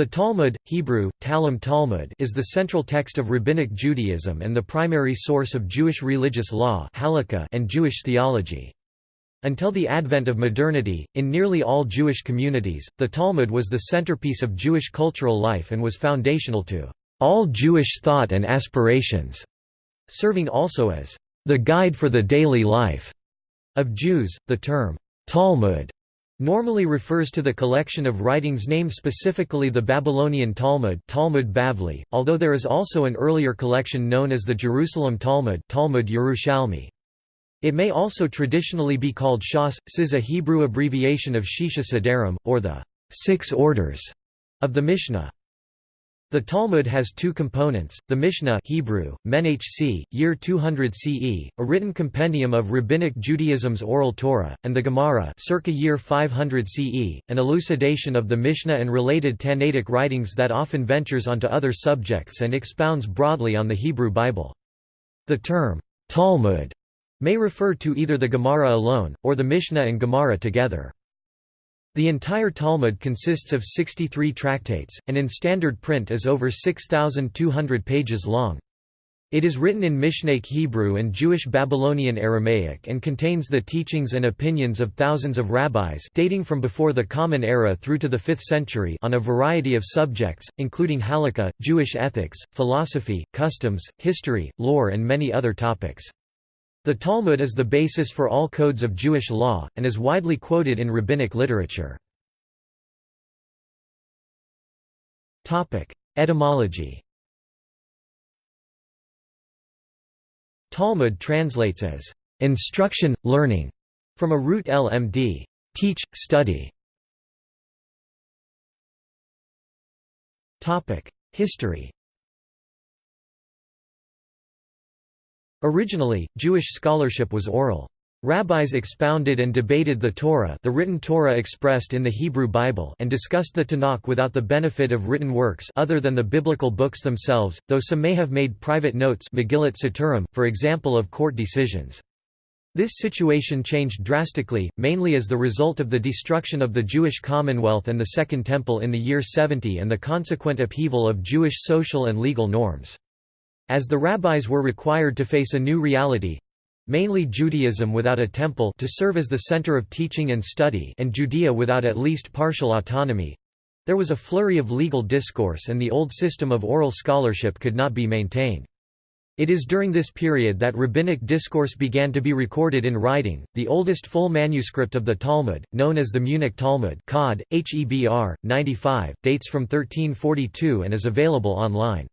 The Talmud, Hebrew, Talmud Talmud is the central text of Rabbinic Judaism and the primary source of Jewish religious law and Jewish theology. Until the advent of modernity, in nearly all Jewish communities, the Talmud was the centerpiece of Jewish cultural life and was foundational to all Jewish thought and aspirations, serving also as the guide for the daily life of Jews. The term Talmud normally refers to the collection of writings named specifically the Babylonian Talmud Talmud Bavli, although there is also an earlier collection known as the Jerusalem Talmud Talmud Yerushalmi. It may also traditionally be called Shas, Sis a Hebrew abbreviation of Shisha Sedarim, or the Six Orders of the Mishnah. The Talmud has two components, the Mishnah Hebrew, Menhc, year 200 CE, a written compendium of Rabbinic Judaism's Oral Torah, and the Gemara circa year 500 CE, an elucidation of the Mishnah and related Tannaitic writings that often ventures onto other subjects and expounds broadly on the Hebrew Bible. The term, Talmud, may refer to either the Gemara alone, or the Mishnah and Gemara together. The entire Talmud consists of 63 tractates, and in standard print is over 6,200 pages long. It is written in Mishnaic Hebrew and Jewish Babylonian Aramaic and contains the teachings and opinions of thousands of rabbis dating from before the Common Era through to the 5th century on a variety of subjects, including halakha, Jewish ethics, philosophy, customs, history, lore and many other topics. The Talmud is the basis for all codes of Jewish law, and is widely quoted in rabbinic literature. Etymology Talmud translates as, "...instruction, learning", from a root lmd teach, study". History Originally, Jewish scholarship was oral. Rabbis expounded and debated the Torah the written Torah expressed in the Hebrew Bible and discussed the Tanakh without the benefit of written works other than the biblical books themselves, though some may have made private notes Megillat Setarim, for example of court decisions. This situation changed drastically, mainly as the result of the destruction of the Jewish Commonwealth and the Second Temple in the year 70 and the consequent upheaval of Jewish social and legal norms. As the rabbis were required to face a new reality—mainly Judaism without a temple to serve as the center of teaching and study and Judea without at least partial autonomy—there was a flurry of legal discourse and the old system of oral scholarship could not be maintained. It is during this period that rabbinic discourse began to be recorded in writing. The oldest full manuscript of the Talmud, known as the Munich Talmud, Cod, Hebr 95, dates from 1342 and is available online.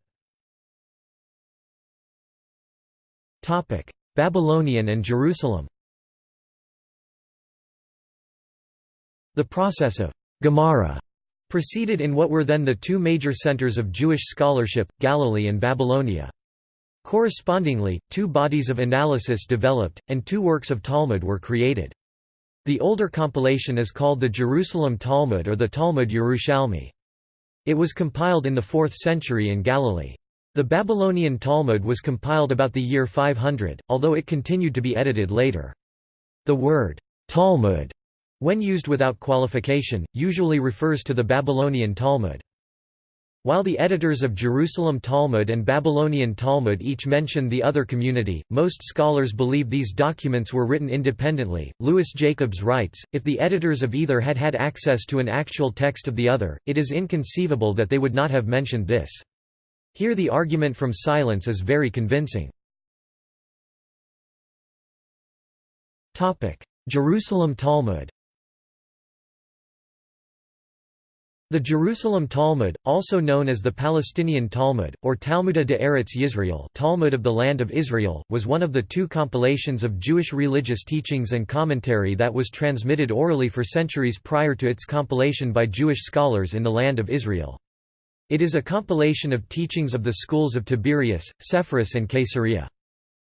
Babylonian and Jerusalem The process of Gemara proceeded in what were then the two major centers of Jewish scholarship, Galilee and Babylonia. Correspondingly, two bodies of analysis developed, and two works of Talmud were created. The older compilation is called the Jerusalem Talmud or the Talmud Yerushalmi. It was compiled in the 4th century in Galilee. The Babylonian Talmud was compiled about the year 500, although it continued to be edited later. The word, Talmud, when used without qualification, usually refers to the Babylonian Talmud. While the editors of Jerusalem Talmud and Babylonian Talmud each mention the other community, most scholars believe these documents were written independently. Louis Jacobs writes If the editors of either had had access to an actual text of the other, it is inconceivable that they would not have mentioned this. Here the argument from silence is very convincing. Jerusalem Talmud The Jerusalem Talmud, also known as the Palestinian Talmud, or Talmuda de Eretz Yisrael Talmud of the Land of Israel, was one of the two compilations of Jewish religious teachings and commentary that was transmitted orally for centuries prior to its compilation by Jewish scholars in the Land of Israel. It is a compilation of teachings of the schools of Tiberias, Sepphoris and Caesarea.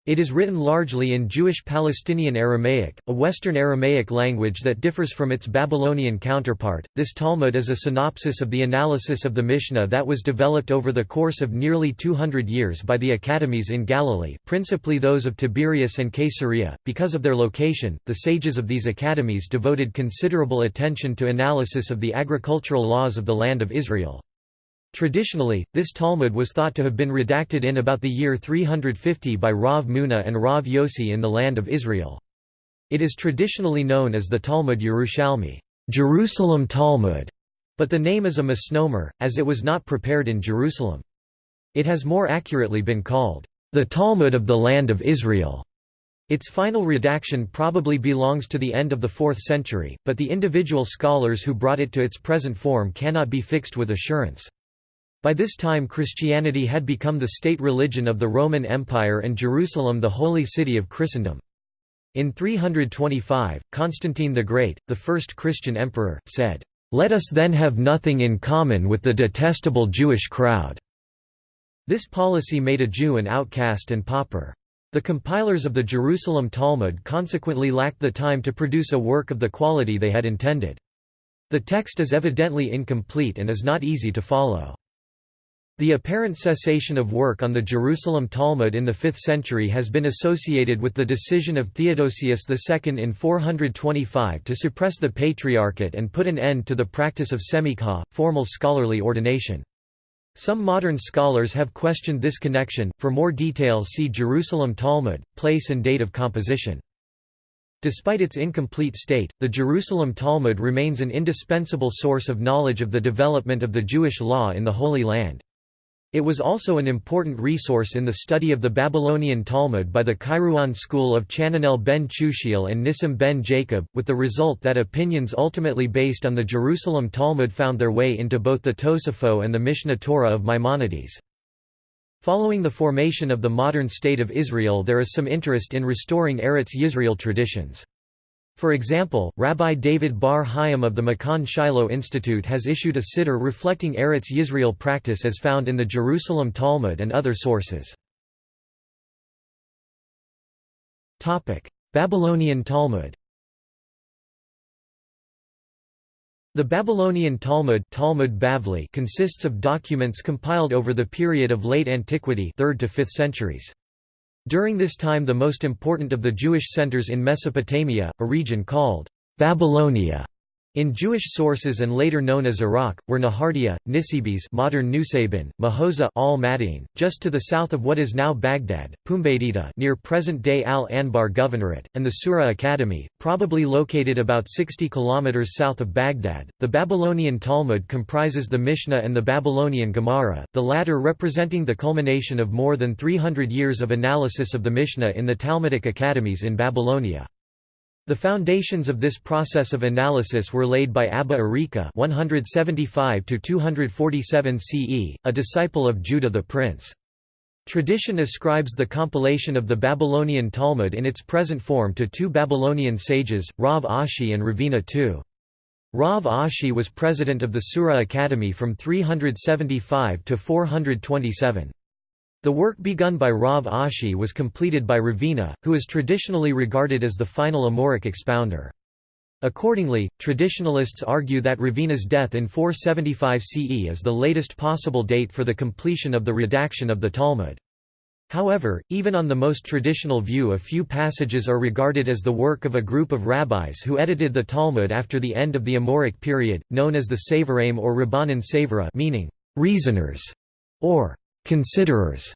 It is written largely in Jewish Palestinian Aramaic, a Western Aramaic language that differs from its Babylonian counterpart. This Talmud is a synopsis of the analysis of the Mishnah that was developed over the course of nearly 200 years by the academies in Galilee, principally those of Tiberias and Caesarea. Because of their location, the sages of these academies devoted considerable attention to analysis of the agricultural laws of the land of Israel. Traditionally, this Talmud was thought to have been redacted in about the year 350 by Rav Muna and Rav Yossi in the land of Israel. It is traditionally known as the Talmud Yerushalmi Jerusalem Talmud", but the name is a misnomer, as it was not prepared in Jerusalem. It has more accurately been called, "...the Talmud of the Land of Israel." Its final redaction probably belongs to the end of the 4th century, but the individual scholars who brought it to its present form cannot be fixed with assurance. By this time Christianity had become the state religion of the Roman Empire and Jerusalem the holy city of Christendom. In 325, Constantine the Great, the first Christian emperor, said, "'Let us then have nothing in common with the detestable Jewish crowd." This policy made a Jew an outcast and pauper. The compilers of the Jerusalem Talmud consequently lacked the time to produce a work of the quality they had intended. The text is evidently incomplete and is not easy to follow. The apparent cessation of work on the Jerusalem Talmud in the 5th century has been associated with the decision of Theodosius II in 425 to suppress the Patriarchate and put an end to the practice of semikah, formal scholarly ordination. Some modern scholars have questioned this connection. For more detail, see Jerusalem Talmud, place and date of composition. Despite its incomplete state, the Jerusalem Talmud remains an indispensable source of knowledge of the development of the Jewish law in the Holy Land. It was also an important resource in the study of the Babylonian Talmud by the Kairouan school of Chananel ben Chushiel and Nissim ben Jacob, with the result that opinions ultimately based on the Jerusalem Talmud found their way into both the Tosafot and the Mishneh Torah of Maimonides. Following the formation of the modern State of Israel there is some interest in restoring Eretz Yisrael traditions. For example, Rabbi David Bar Hayim of the Makhon Shiloh Institute has issued a siddur reflecting Eretz Yisrael practice as found in the Jerusalem Talmud and other sources. Babylonian Talmud The Babylonian Talmud, Talmud Bavli consists of documents compiled over the period of late antiquity 3rd to 5th centuries. During this time the most important of the Jewish centers in Mesopotamia, a region called Babylonia, in Jewish sources and later known as Iraq, were Nehardea, Nisibis modern Nusaybin, Mahoza al Madin, just to the south of what is now Baghdad, Pumbedita near present-day Al-Anbar Governorate, and the Sura Academy, probably located about 60 km south of Baghdad. The Babylonian Talmud comprises the Mishnah and the Babylonian Gemara, the latter representing the culmination of more than 300 years of analysis of the Mishnah in the Talmudic academies in Babylonia. The foundations of this process of analysis were laid by Abba Arika 175 CE, a disciple of Judah the prince. Tradition ascribes the compilation of the Babylonian Talmud in its present form to two Babylonian sages, Rav Ashi and Ravina II. Rav Ashi was president of the Sura Academy from 375 to 427. The work begun by Rav Ashi was completed by Ravina, who is traditionally regarded as the final Amoraic expounder. Accordingly, traditionalists argue that Ravina's death in 475 CE is the latest possible date for the completion of the redaction of the Talmud. However, even on the most traditional view a few passages are regarded as the work of a group of rabbis who edited the Talmud after the end of the Amoraic period, known as the Savoraim or Rabbanan Savara meaning, reasoners, or Considerers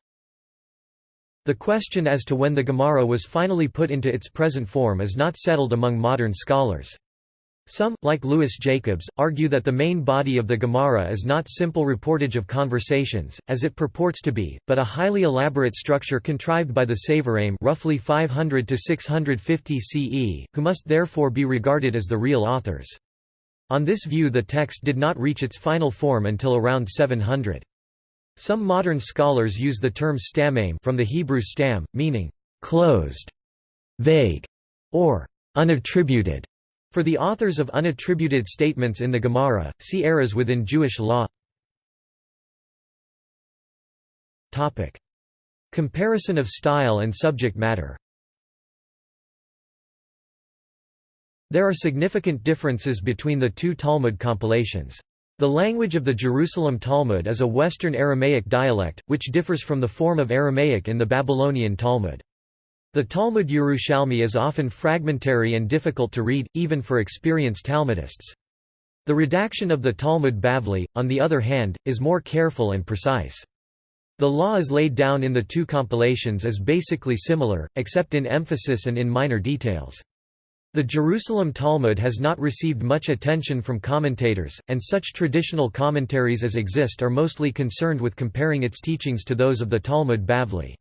The question as to when the Gemara was finally put into its present form is not settled among modern scholars. Some, like Louis Jacobs, argue that the main body of the Gemara is not simple reportage of conversations, as it purports to be, but a highly elaborate structure contrived by the Savoraim roughly 500 to 650 CE, who must therefore be regarded as the real authors. On this view the text did not reach its final form until around 700. Some modern scholars use the term stammaim from the Hebrew stam, meaning closed, vague, or unattributed. For the authors of unattributed statements in the Gemara, see eras within Jewish law. Topic: Comparison of style and subject matter. There are significant differences between the two Talmud compilations. The language of the Jerusalem Talmud is a Western Aramaic dialect, which differs from the form of Aramaic in the Babylonian Talmud. The Talmud Yerushalmi is often fragmentary and difficult to read, even for experienced Talmudists. The redaction of the Talmud Bavli, on the other hand, is more careful and precise. The law is laid down in the two compilations as basically similar, except in emphasis and in minor details. The Jerusalem Talmud has not received much attention from commentators, and such traditional commentaries as exist are mostly concerned with comparing its teachings to those of the Talmud Bavli.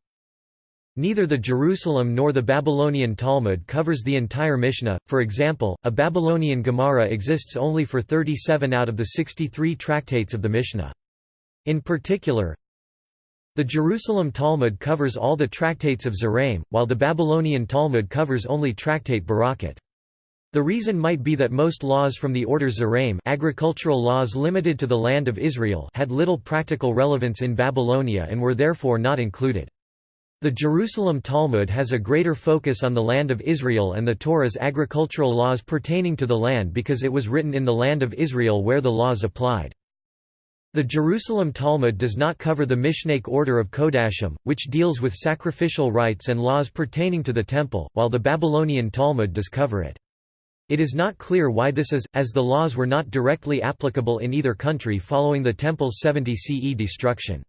Neither the Jerusalem nor the Babylonian Talmud covers the entire Mishnah, for example, a Babylonian Gemara exists only for 37 out of the 63 tractates of the Mishnah. In particular, the Jerusalem Talmud covers all the tractates of Zeraim, while the Babylonian Talmud covers only tractate Berakhot. The reason might be that most laws from the order Zeraim agricultural laws limited to the land of Israel had little practical relevance in Babylonia and were therefore not included. The Jerusalem Talmud has a greater focus on the land of Israel and the Torah's agricultural laws pertaining to the land because it was written in the land of Israel where the laws applied. The Jerusalem Talmud does not cover the Mishnaic order of Kodashim, which deals with sacrificial rites and laws pertaining to the temple, while the Babylonian Talmud does cover it. It is not clear why this is, as the laws were not directly applicable in either country following the temple's 70 CE destruction.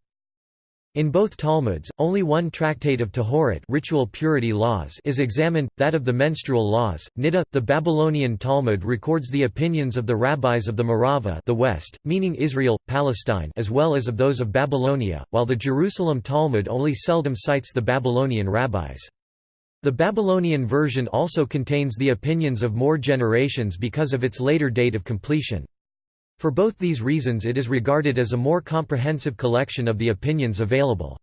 In both Talmuds, only one tractate of Tahorat ritual purity laws is examined, that of the menstrual laws. Niddah, the Babylonian Talmud records the opinions of the rabbis of the Ma'arava the West, meaning Israel, Palestine as well as of those of Babylonia, while the Jerusalem Talmud only seldom cites the Babylonian rabbis. The Babylonian version also contains the opinions of more generations because of its later date of completion. For both these reasons it is regarded as a more comprehensive collection of the opinions available.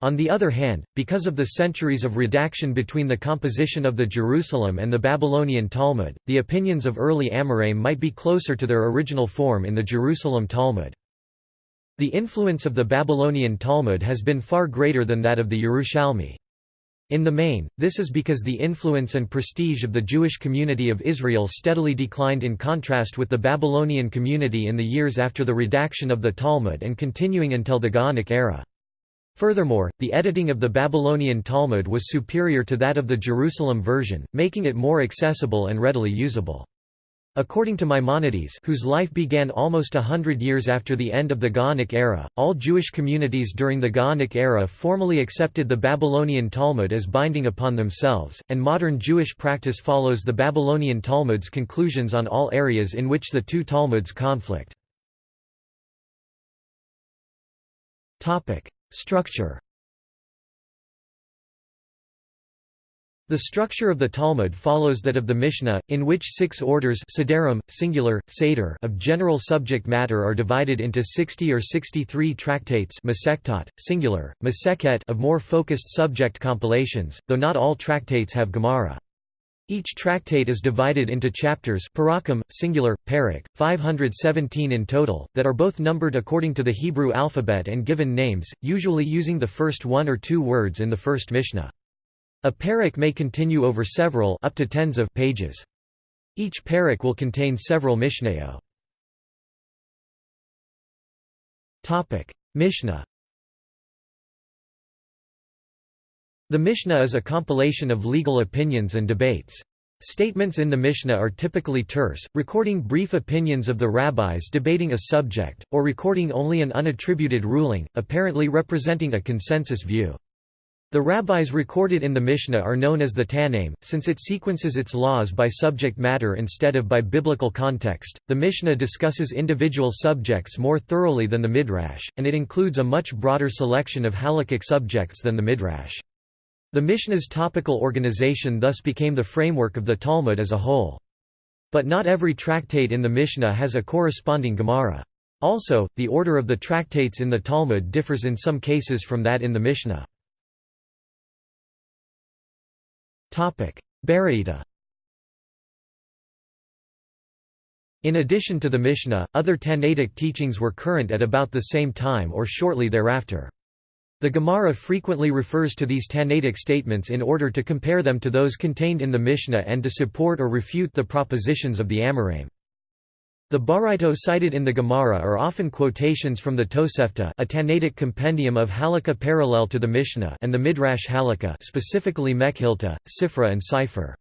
On the other hand, because of the centuries of redaction between the composition of the Jerusalem and the Babylonian Talmud, the opinions of early Amoraim might be closer to their original form in the Jerusalem Talmud. The influence of the Babylonian Talmud has been far greater than that of the Yerushalmi. In the main, this is because the influence and prestige of the Jewish community of Israel steadily declined in contrast with the Babylonian community in the years after the redaction of the Talmud and continuing until the Gaonic era. Furthermore, the editing of the Babylonian Talmud was superior to that of the Jerusalem version, making it more accessible and readily usable. According to Maimonides whose life began almost a hundred years after the end of the Gaonic era, all Jewish communities during the Gaonic era formally accepted the Babylonian Talmud as binding upon themselves, and modern Jewish practice follows the Babylonian Talmud's conclusions on all areas in which the two Talmuds conflict. Structure The structure of the Talmud follows that of the Mishnah, in which six orders sederim, singular, seder of general subject matter are divided into 60 or 63 tractates singular, maseket of more focused subject compilations, though not all tractates have Gemara. Each tractate is divided into chapters parakim, singular, parak, 517 in total, that are both numbered according to the Hebrew alphabet and given names, usually using the first one or two words in the first Mishnah. A parak may continue over several up to tens of pages. Each parak will contain several mishnayot. Topic: Mishnah. The Mishnah is a compilation of legal opinions and debates. Statements in the Mishnah are typically terse, recording brief opinions of the rabbis debating a subject, or recording only an unattributed ruling, apparently representing a consensus view. The rabbis recorded in the Mishnah are known as the Tannaim, since it sequences its laws by subject matter instead of by biblical context. The Mishnah discusses individual subjects more thoroughly than the Midrash, and it includes a much broader selection of halakhic subjects than the Midrash. The Mishnah's topical organization thus became the framework of the Talmud as a whole. But not every tractate in the Mishnah has a corresponding Gemara. Also, the order of the tractates in the Talmud differs in some cases from that in the Mishnah. Baraita In addition to the Mishnah, other Tannaitic teachings were current at about the same time or shortly thereafter. The Gemara frequently refers to these Tannaitic statements in order to compare them to those contained in the Mishnah and to support or refute the propositions of the Amoraim. The Baraito cited in the Gemara are often quotations from the Tosefta a Tannaitic compendium of Halakha parallel to the Mishnah and the Midrash Halakha specifically Mekhilta, Sifra and Sifre.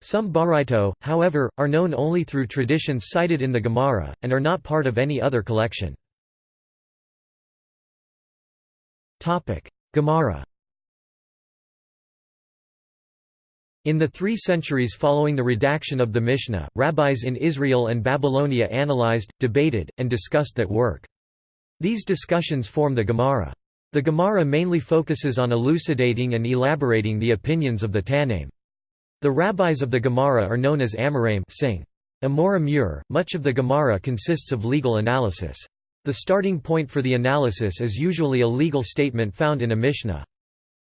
Some Baraito, however, are known only through traditions cited in the Gemara, and are not part of any other collection. Gemara In the three centuries following the redaction of the Mishnah, rabbis in Israel and Babylonia analyzed, debated, and discussed that work. These discussions form the Gemara. The Gemara mainly focuses on elucidating and elaborating the opinions of the Tannaim. The rabbis of the Gemara are known as Amoraim sing. Amor Amur, much of the Gemara consists of legal analysis. The starting point for the analysis is usually a legal statement found in a Mishnah.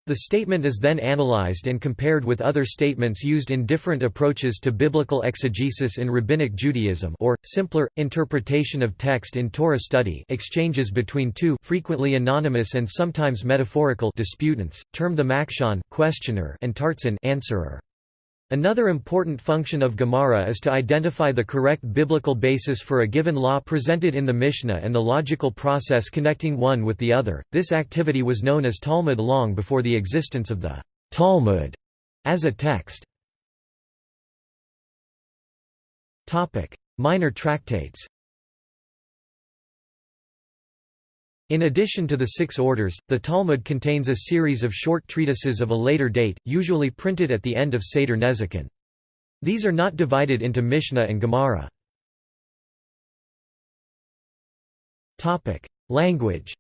The statement is then analyzed and compared with other statements used in different approaches to biblical exegesis in Rabbinic Judaism or, simpler, interpretation of text in Torah study exchanges between two frequently anonymous and sometimes metaphorical disputants, termed the makshon questioner and tartzin answerer. Another important function of Gemara is to identify the correct biblical basis for a given law presented in the Mishnah and the logical process connecting one with the other. This activity was known as Talmud long before the existence of the Talmud as a text. Topic: Minor tractates. In addition to the six orders, the Talmud contains a series of short treatises of a later date, usually printed at the end of Seder Nezikin. These are not divided into Mishnah and Gemara. Language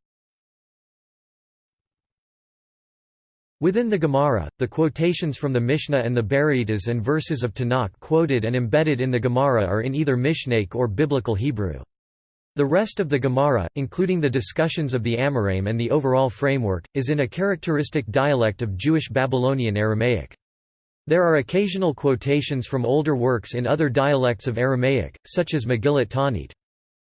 Within the Gemara, the quotations from the Mishnah and the Baraita and verses of Tanakh quoted and embedded in the Gemara are in either Mishnaic or Biblical Hebrew. The rest of the Gemara, including the discussions of the Amoraim and the overall framework, is in a characteristic dialect of Jewish Babylonian Aramaic. There are occasional quotations from older works in other dialects of Aramaic, such as Megillat Taanit.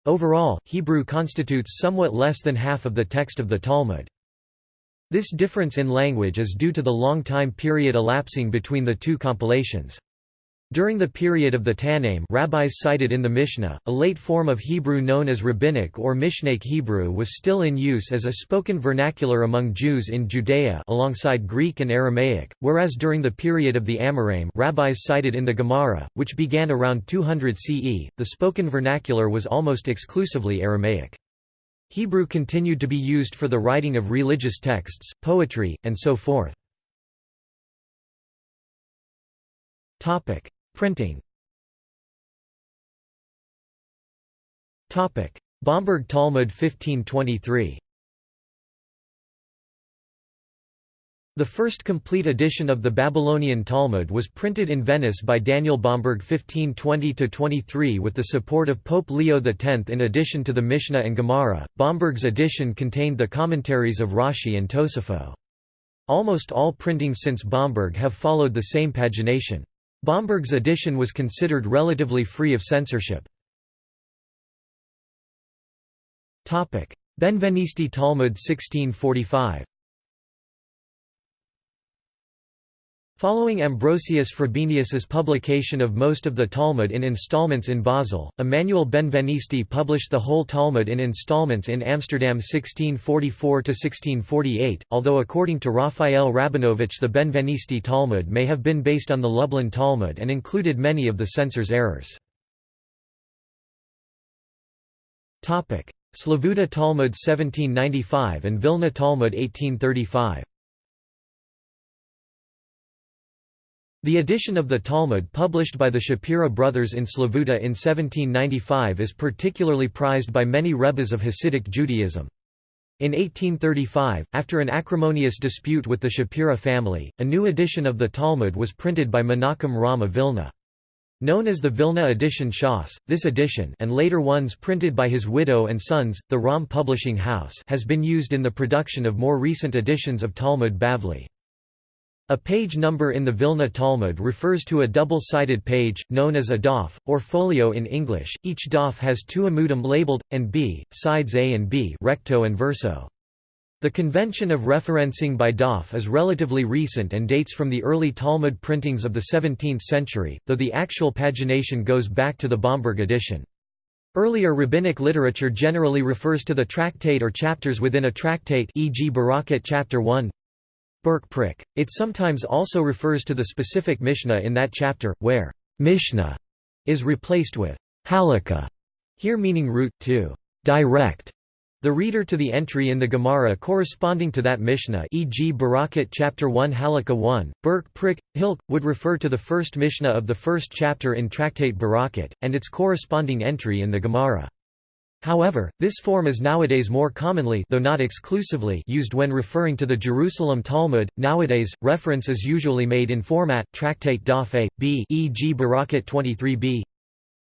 Overall, Hebrew constitutes somewhat less than half of the text of the Talmud. This difference in language is due to the long time period elapsing between the two compilations. During the period of the Tannaim rabbis cited in the Mishnah, a late form of Hebrew known as Rabbinic or Mishnaic Hebrew was still in use as a spoken vernacular among Jews in Judea alongside Greek and Aramaic, whereas during the period of the Amoraim rabbis cited in the Gemara, which began around 200 CE, the spoken vernacular was almost exclusively Aramaic. Hebrew continued to be used for the writing of religious texts, poetry, and so forth. Printing Bomberg Talmud 1523 The first complete edition of the Babylonian Talmud was printed in Venice by Daniel Bomberg 1520–23 with the support of Pope Leo X. In addition to the Mishnah and Gemara, Bomberg's edition contained the commentaries of Rashi and Tosafot. Almost all printings since Bomberg have followed the same pagination. Bomberg's edition was considered relatively free of censorship. Benvenisti Talmud 1645 Following Ambrosius Frobenius's publication of most of the Talmud in installments in Basel, Emmanuel Benvenisti published the whole Talmud in installments in Amsterdam 1644–1648, although according to Raphael Rabinovich the Benvenisti Talmud may have been based on the Lublin Talmud and included many of the censor's errors. Slavuta Talmud 1795 and Vilna Talmud 1835 The edition of the Talmud published by the Shapira brothers in Slavuta in 1795 is particularly prized by many rebbes of Hasidic Judaism. In 1835, after an acrimonious dispute with the Shapira family, a new edition of the Talmud was printed by Menachem Romm of Vilna. Known as the Vilna edition Shas, this edition and later ones printed by his widow and sons, the Romm Publishing House has been used in the production of more recent editions of Talmud Bavli. A page number in the Vilna Talmud refers to a double-sided page, known as a daf, or folio in English. Each daf has two amudim labeled, and b, sides A and B recto and verso. The convention of referencing by daf is relatively recent and dates from the early Talmud printings of the 17th century, though the actual pagination goes back to the Bomberg edition. Earlier rabbinic literature generally refers to the tractate or chapters within a tractate e.g. Berakhot chapter 1 Prick. It sometimes also refers to the specific Mishnah in that chapter, where Mishnah is replaced with halakha, here meaning root, to direct the reader to the entry in the Gemara corresponding to that Mishnah e.g. Berakhot chapter 1 Halakha 1, Burk Prick, Hilk, would refer to the first Mishnah of the first chapter in Tractate Berakhot, and its corresponding entry in the Gemara. However, this form is nowadays more commonly though not exclusively used when referring to the Jerusalem Talmud. Nowadays, reference is usually made in format Tractate Daf A, B e.g. Berakhot 23b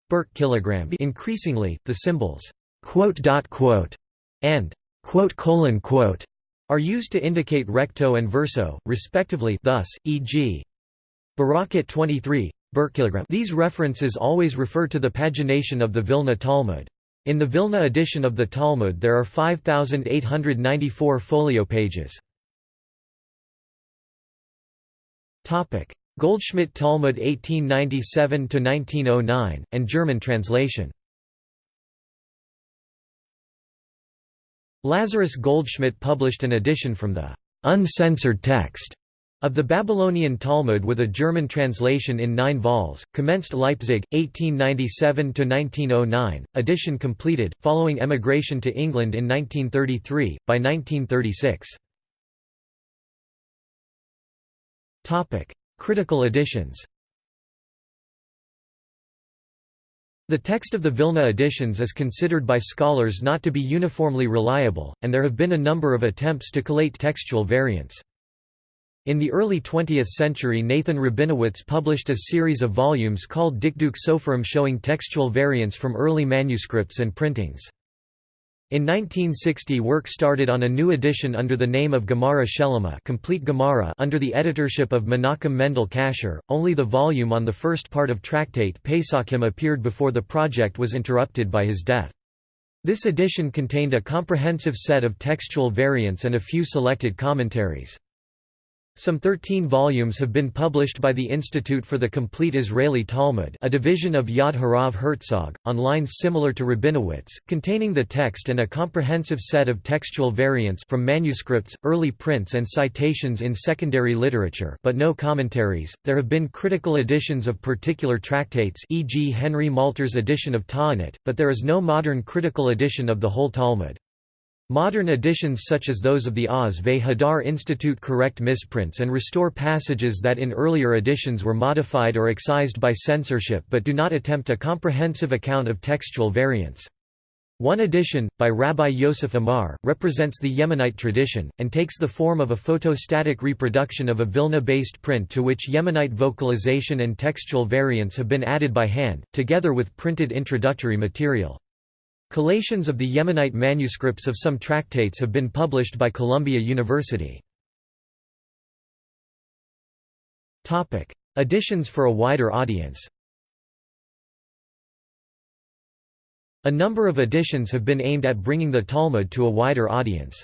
Burk kilogram Increasingly, the symbols quote dot quote and quote colon quote are used to indicate recto and verso, respectively thus, e.g. Berakhot 23, Berkilogram. These references always refer to the pagination of the Vilna Talmud. In the Vilna edition of the Talmud there are 5,894 folio pages. Goldschmidt Talmud 1897–1909, and German translation Lazarus Goldschmidt published an edition from the uncensored text of the Babylonian Talmud with a German translation in nine vols, commenced Leipzig, 1897–1909, edition completed, following emigration to England in 1933, by 1936. Critical editions The text of the Vilna editions is considered by scholars not to be uniformly reliable, and there have been a number of attempts to collate textual variants. In the early 20th century Nathan Rabinowitz published a series of volumes called Dikduk Soferim showing textual variants from early manuscripts and printings. In 1960 work started on a new edition under the name of Gemara Shelema complete Gemara under the editorship of Menachem Mendel Kasher. Only the volume on the first part of Tractate Pesachim appeared before the project was interrupted by his death. This edition contained a comprehensive set of textual variants and a few selected commentaries. Some 13 volumes have been published by the Institute for the Complete Israeli Talmud a division of Yad Harav Herzog, on lines similar to Rabinowitz, containing the text and a comprehensive set of textual variants from manuscripts, early prints and citations in secondary literature but no commentaries. There have been critical editions of particular tractates e.g. Henry Malter's edition of Ta'anit, but there is no modern critical edition of the whole Talmud. Modern editions such as those of the Oz ve Hadar Institute correct misprints and restore passages that in earlier editions were modified or excised by censorship but do not attempt a comprehensive account of textual variants. One edition, by Rabbi Yosef Amar, represents the Yemenite tradition, and takes the form of a photostatic reproduction of a Vilna-based print to which Yemenite vocalization and textual variants have been added by hand, together with printed introductory material. Collations of the Yemenite manuscripts of some tractates have been published by Columbia University. Editions for a wider audience A number of editions have been aimed at bringing the Talmud to a wider audience.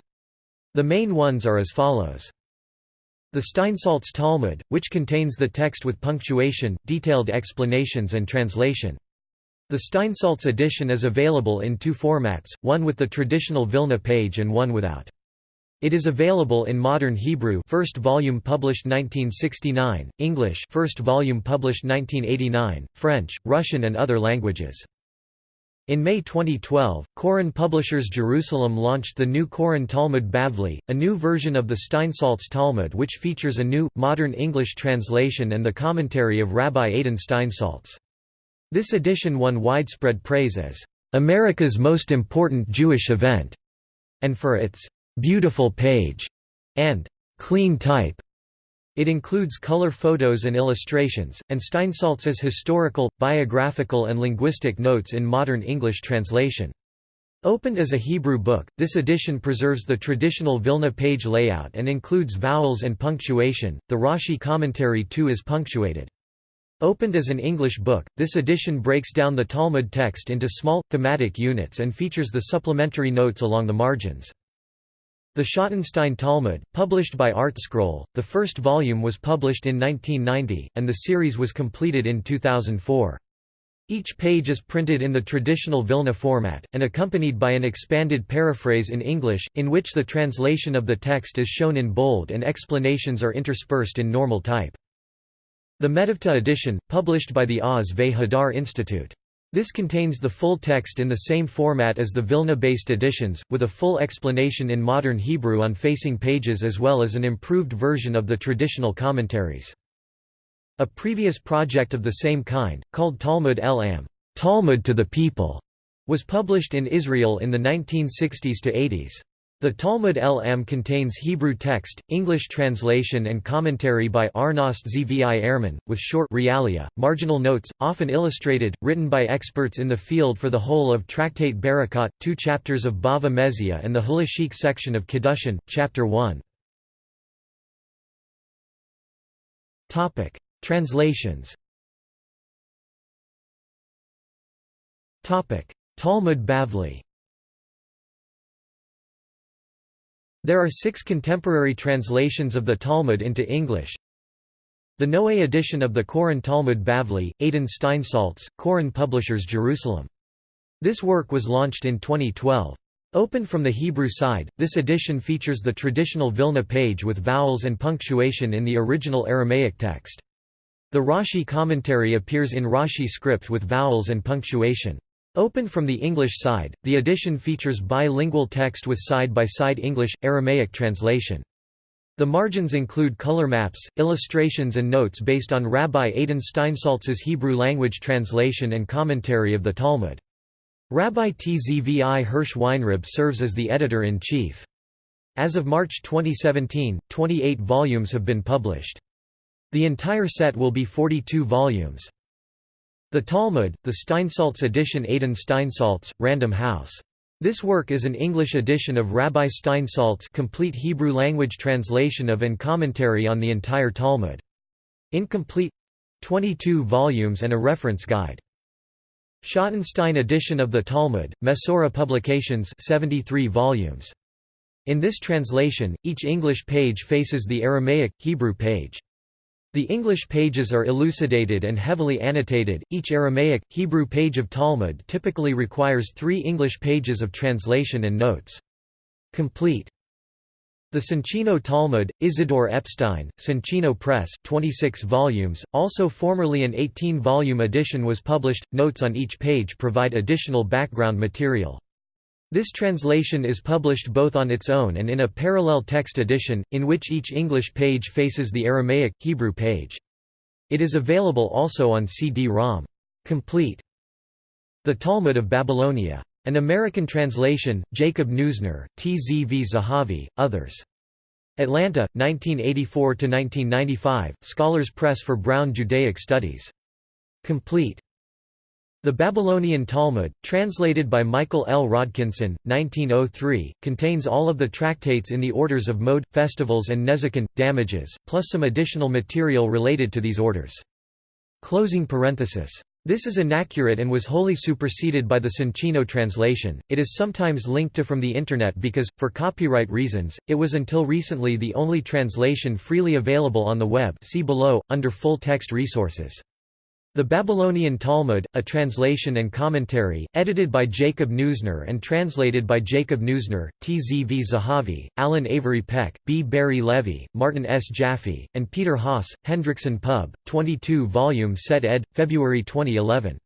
The main ones are as follows. The Steinsaltz Talmud, which contains the text with punctuation, detailed explanations and translation. The Steinsaltz edition is available in two formats, one with the traditional Vilna page and one without. It is available in Modern Hebrew first volume published 1969, English first volume published 1989, French, Russian and other languages. In May 2012, Koren Publishers Jerusalem launched the new Koren Talmud Bavli, a new version of the Steinsaltz Talmud which features a new, modern English translation and the commentary of Rabbi Adin Steinsaltz. This edition won widespread praise as America's most important Jewish event, and for its beautiful page and clean type. It includes color photos and illustrations, and Steinsaltz's historical, biographical and linguistic notes in modern English translation. Opened as a Hebrew book, this edition preserves the traditional Vilna page layout and includes vowels and punctuation. The Rashi commentary too is punctuated. Opened as an English book, this edition breaks down the Talmud text into small, thematic units and features the supplementary notes along the margins. The Schottenstein Talmud, published by ArtScroll, the first volume was published in 1990, and the series was completed in 2004. Each page is printed in the traditional Vilna format, and accompanied by an expanded paraphrase in English, in which the translation of the text is shown in bold and explanations are interspersed in normal type. The Metivta edition, published by the Oz ve Hadar Institute. This contains the full text in the same format as the Vilna-based editions, with a full explanation in modern Hebrew on facing pages as well as an improved version of the traditional commentaries. A previous project of the same kind, called Talmud el-Am Talmud to the People, was published in Israel in the 1960s to 80s. The Talmud el-Am contains Hebrew text, English translation and commentary by Arnost Zvi Ehrman, with short realia, marginal notes, often illustrated, written by experts in the field for the whole of Tractate Berakhot, two chapters of Bava Metzia and the Halakhic section of Kiddushin, chapter 1. Translations Talmud Bavli There are six contemporary translations of the Talmud into English. The Noe edition of the Koren Talmud Bavli, Adin Steinsaltz, Koren Publishers Jerusalem. This work was launched in 2012. Open from the Hebrew side, this edition features the traditional Vilna page with vowels and punctuation in the original Aramaic text. The Rashi commentary appears in Rashi script with vowels and punctuation. Open from the English side, the edition features bilingual text with side-by-side English-Aramaic translation. The margins include color maps, illustrations and notes based on Rabbi Adin Steinsaltz's Hebrew language translation and commentary of the Talmud. Rabbi Tzvi Hirsch Weinreb serves as the editor-in-chief. As of March 2017, 28 volumes have been published. The entire set will be 42 volumes. The Talmud, the Steinsaltz edition Adin Steinsaltz, Random House. This work is an English edition of Rabbi Steinsaltz' complete Hebrew language translation of and commentary on the entire Talmud. Incomplete 22 volumes and a reference guide. Schottenstein edition of the Talmud, Mesorah Publications 73 volumes. In this translation, each English page faces the Aramaic, Hebrew page. The English pages are elucidated and heavily annotated. Each Aramaic, Hebrew page of Talmud typically requires three English pages of translation and notes. Complete. The Soncino Talmud, Isidore Epstein, Soncino Press 26 volumes, also formerly an 18-volume edition was published, notes on each page provide additional background material. This translation is published both on its own and in a parallel text edition, in which each English page faces the Aramaic, Hebrew page. It is available also on CD-ROM. Complete. The Talmud of Babylonia. An American translation, Jacob Neusner, T. Z. V. Zahavi, others. Atlanta, 1984–1995, Scholars Press for Brown Judaic Studies. Complete. The Babylonian Talmud, translated by Michael L. Rodkinson, 1903, contains all of the tractates in the orders of mode, festivals and Nezikin, damages, plus some additional material related to these orders. Closing parenthesis. This is inaccurate and was wholly superseded by the Soncino translation. It is sometimes linked to from the Internet because, for copyright reasons, it was until recently the only translation freely available on the web see below, under full text resources. The Babylonian Talmud, a translation and commentary, edited by Jacob Neusner and translated by Jacob Neusner, T. Z. V. Zahavi, Alan Avery Peck, B. Barry Levy, Martin S. Jaffe, and Peter Haas, Hendrickson Pub, 22 volume set ed., February 2011.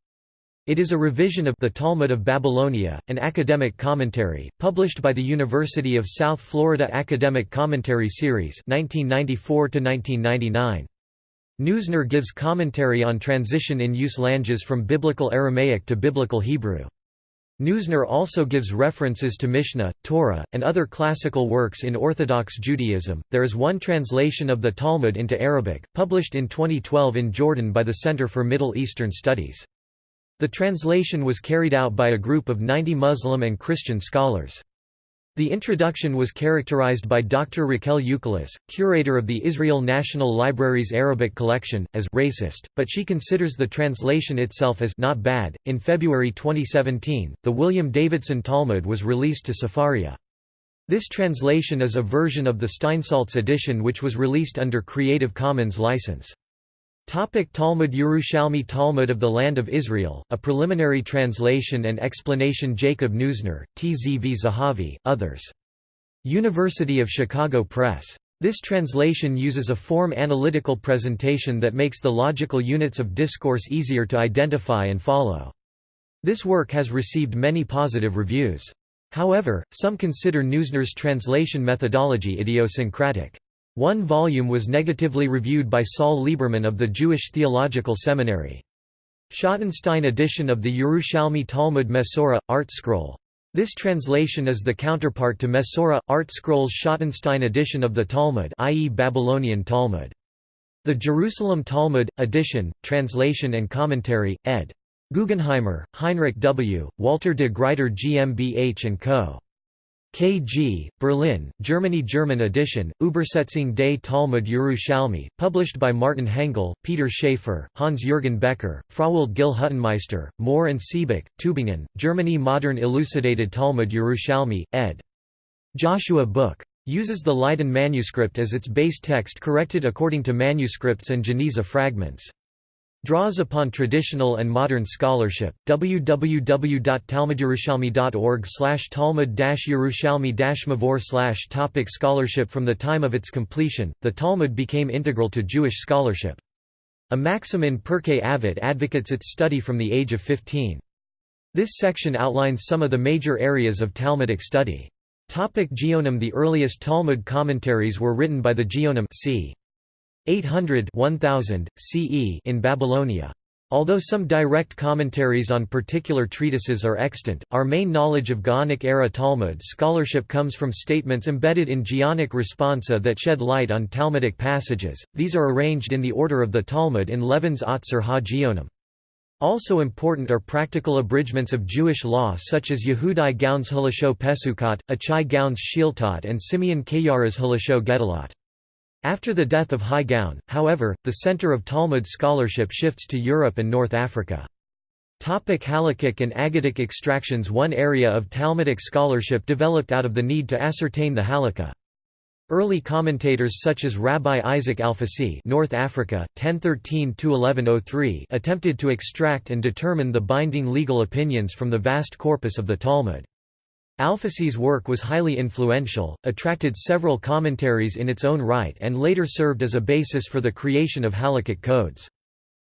It is a revision of The Talmud of Babylonia, an academic commentary, published by the University of South Florida Academic Commentary Series 1994 -1999. Neusner gives commentary on transition in use languages from Biblical Aramaic to Biblical Hebrew. Neusner also gives references to Mishnah, Torah, and other classical works in Orthodox Judaism. There is one translation of the Talmud into Arabic, published in 2012 in Jordan by the Center for Middle Eastern Studies. The translation was carried out by a group of 90 Muslim and Christian scholars. The introduction was characterized by Dr. Raquel Ukeles, curator of the Israel National Library's Arabic collection, as racist, but she considers the translation itself as not bad. In February 2017, the William Davidson Talmud was released to Sefaria. This translation is a version of the Steinsaltz edition which was released under Creative Commons license. Topic Talmud Yerushalmi Talmud of the Land of Israel, a preliminary translation and explanation Jacob Neusner, Tzv Zahavi, others. University of Chicago Press. This translation uses a form analytical presentation that makes the logical units of discourse easier to identify and follow. This work has received many positive reviews. However, some consider Neusner's translation methodology idiosyncratic. One volume was negatively reviewed by Saul Lieberman of the Jewish Theological Seminary. Schottenstein edition of the Yerushalmi Talmud Mesorah, Art Scroll. This translation is the counterpart to Mesorah, Art Scroll's Schottenstein edition of the Talmud i.e. Babylonian Talmud. The Jerusalem Talmud, edition, translation and commentary, ed. Guggenheimer, Heinrich W., Walter de Gruyter GmbH & Co. KG, Berlin, Germany German edition, Übersetzung des Talmud Yerushalmi, published by Martin Hengel, Peter Schaefer, Hans-Jürgen Becker, Frowald Gil Huttenmeister, Mohr and Siebeck, Tübingen, Germany Modern Elucidated Talmud Yerushalmi, ed. Joshua Buch. Uses the Leiden manuscript as its base text corrected according to manuscripts and Geniza fragments. Draws upon traditional and modern scholarship. www.talmudyerushalmi.org slash talmud yerushalmi mavor slash topic Scholarship From the time of its completion, the Talmud became integral to Jewish scholarship. A maxim in Pirkei Avot advocates its study from the age of 15. This section outlines some of the major areas of Talmudic study. Topic Geonim The earliest Talmud commentaries were written by the Geonim c. 800 1000, CE in Babylonia. Although some direct commentaries on particular treatises are extant, our main knowledge of Gaonic-era Talmud scholarship comes from statements embedded in Geonic responsa that shed light on Talmudic passages, these are arranged in the order of the Talmud in Levin's Otzar ha-Geonim. Also important are practical abridgments of Jewish law such as Yehudai Gaon's Halachot Pesukot, Achai Gaon's She'iltot and Simeon Kayara's Halachot Gedolot. After the death of Hai Gaon, however, the center of Talmud scholarship shifts to Europe and North Africa. Topic Halakhic and Aggadic extractions One area of Talmudic scholarship developed out of the need to ascertain the Halakha. Early commentators such as Rabbi Isaac Alfasi North Africa, 1013–1103 attempted to extract and determine the binding legal opinions from the vast corpus of the Talmud. Alfasi's work was highly influential, attracted several commentaries in its own right and later served as a basis for the creation of halakhic codes.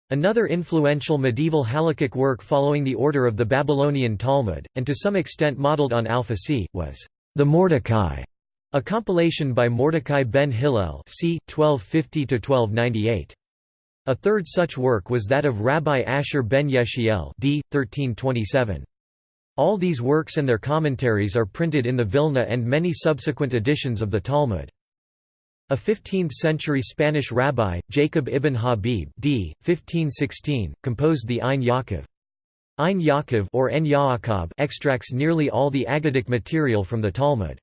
Another influential medieval halakhic work following the order of the Babylonian Talmud, and to some extent modeled on Alfasi, was the Mordecai, a compilation by Mordecai ben Hillel c. 1250–1298. A third such work was that of Rabbi Asher ben Yeshiel d. 1327. All these works and their commentaries are printed in the Vilna and many subsequent editions of the Talmud. A 15th-century Spanish rabbi, Jacob ibn Habib d. 1516, composed the Ein Yaakov. Ein Yaakov or En Yaakov extracts nearly all the Aggadic material from the Talmud.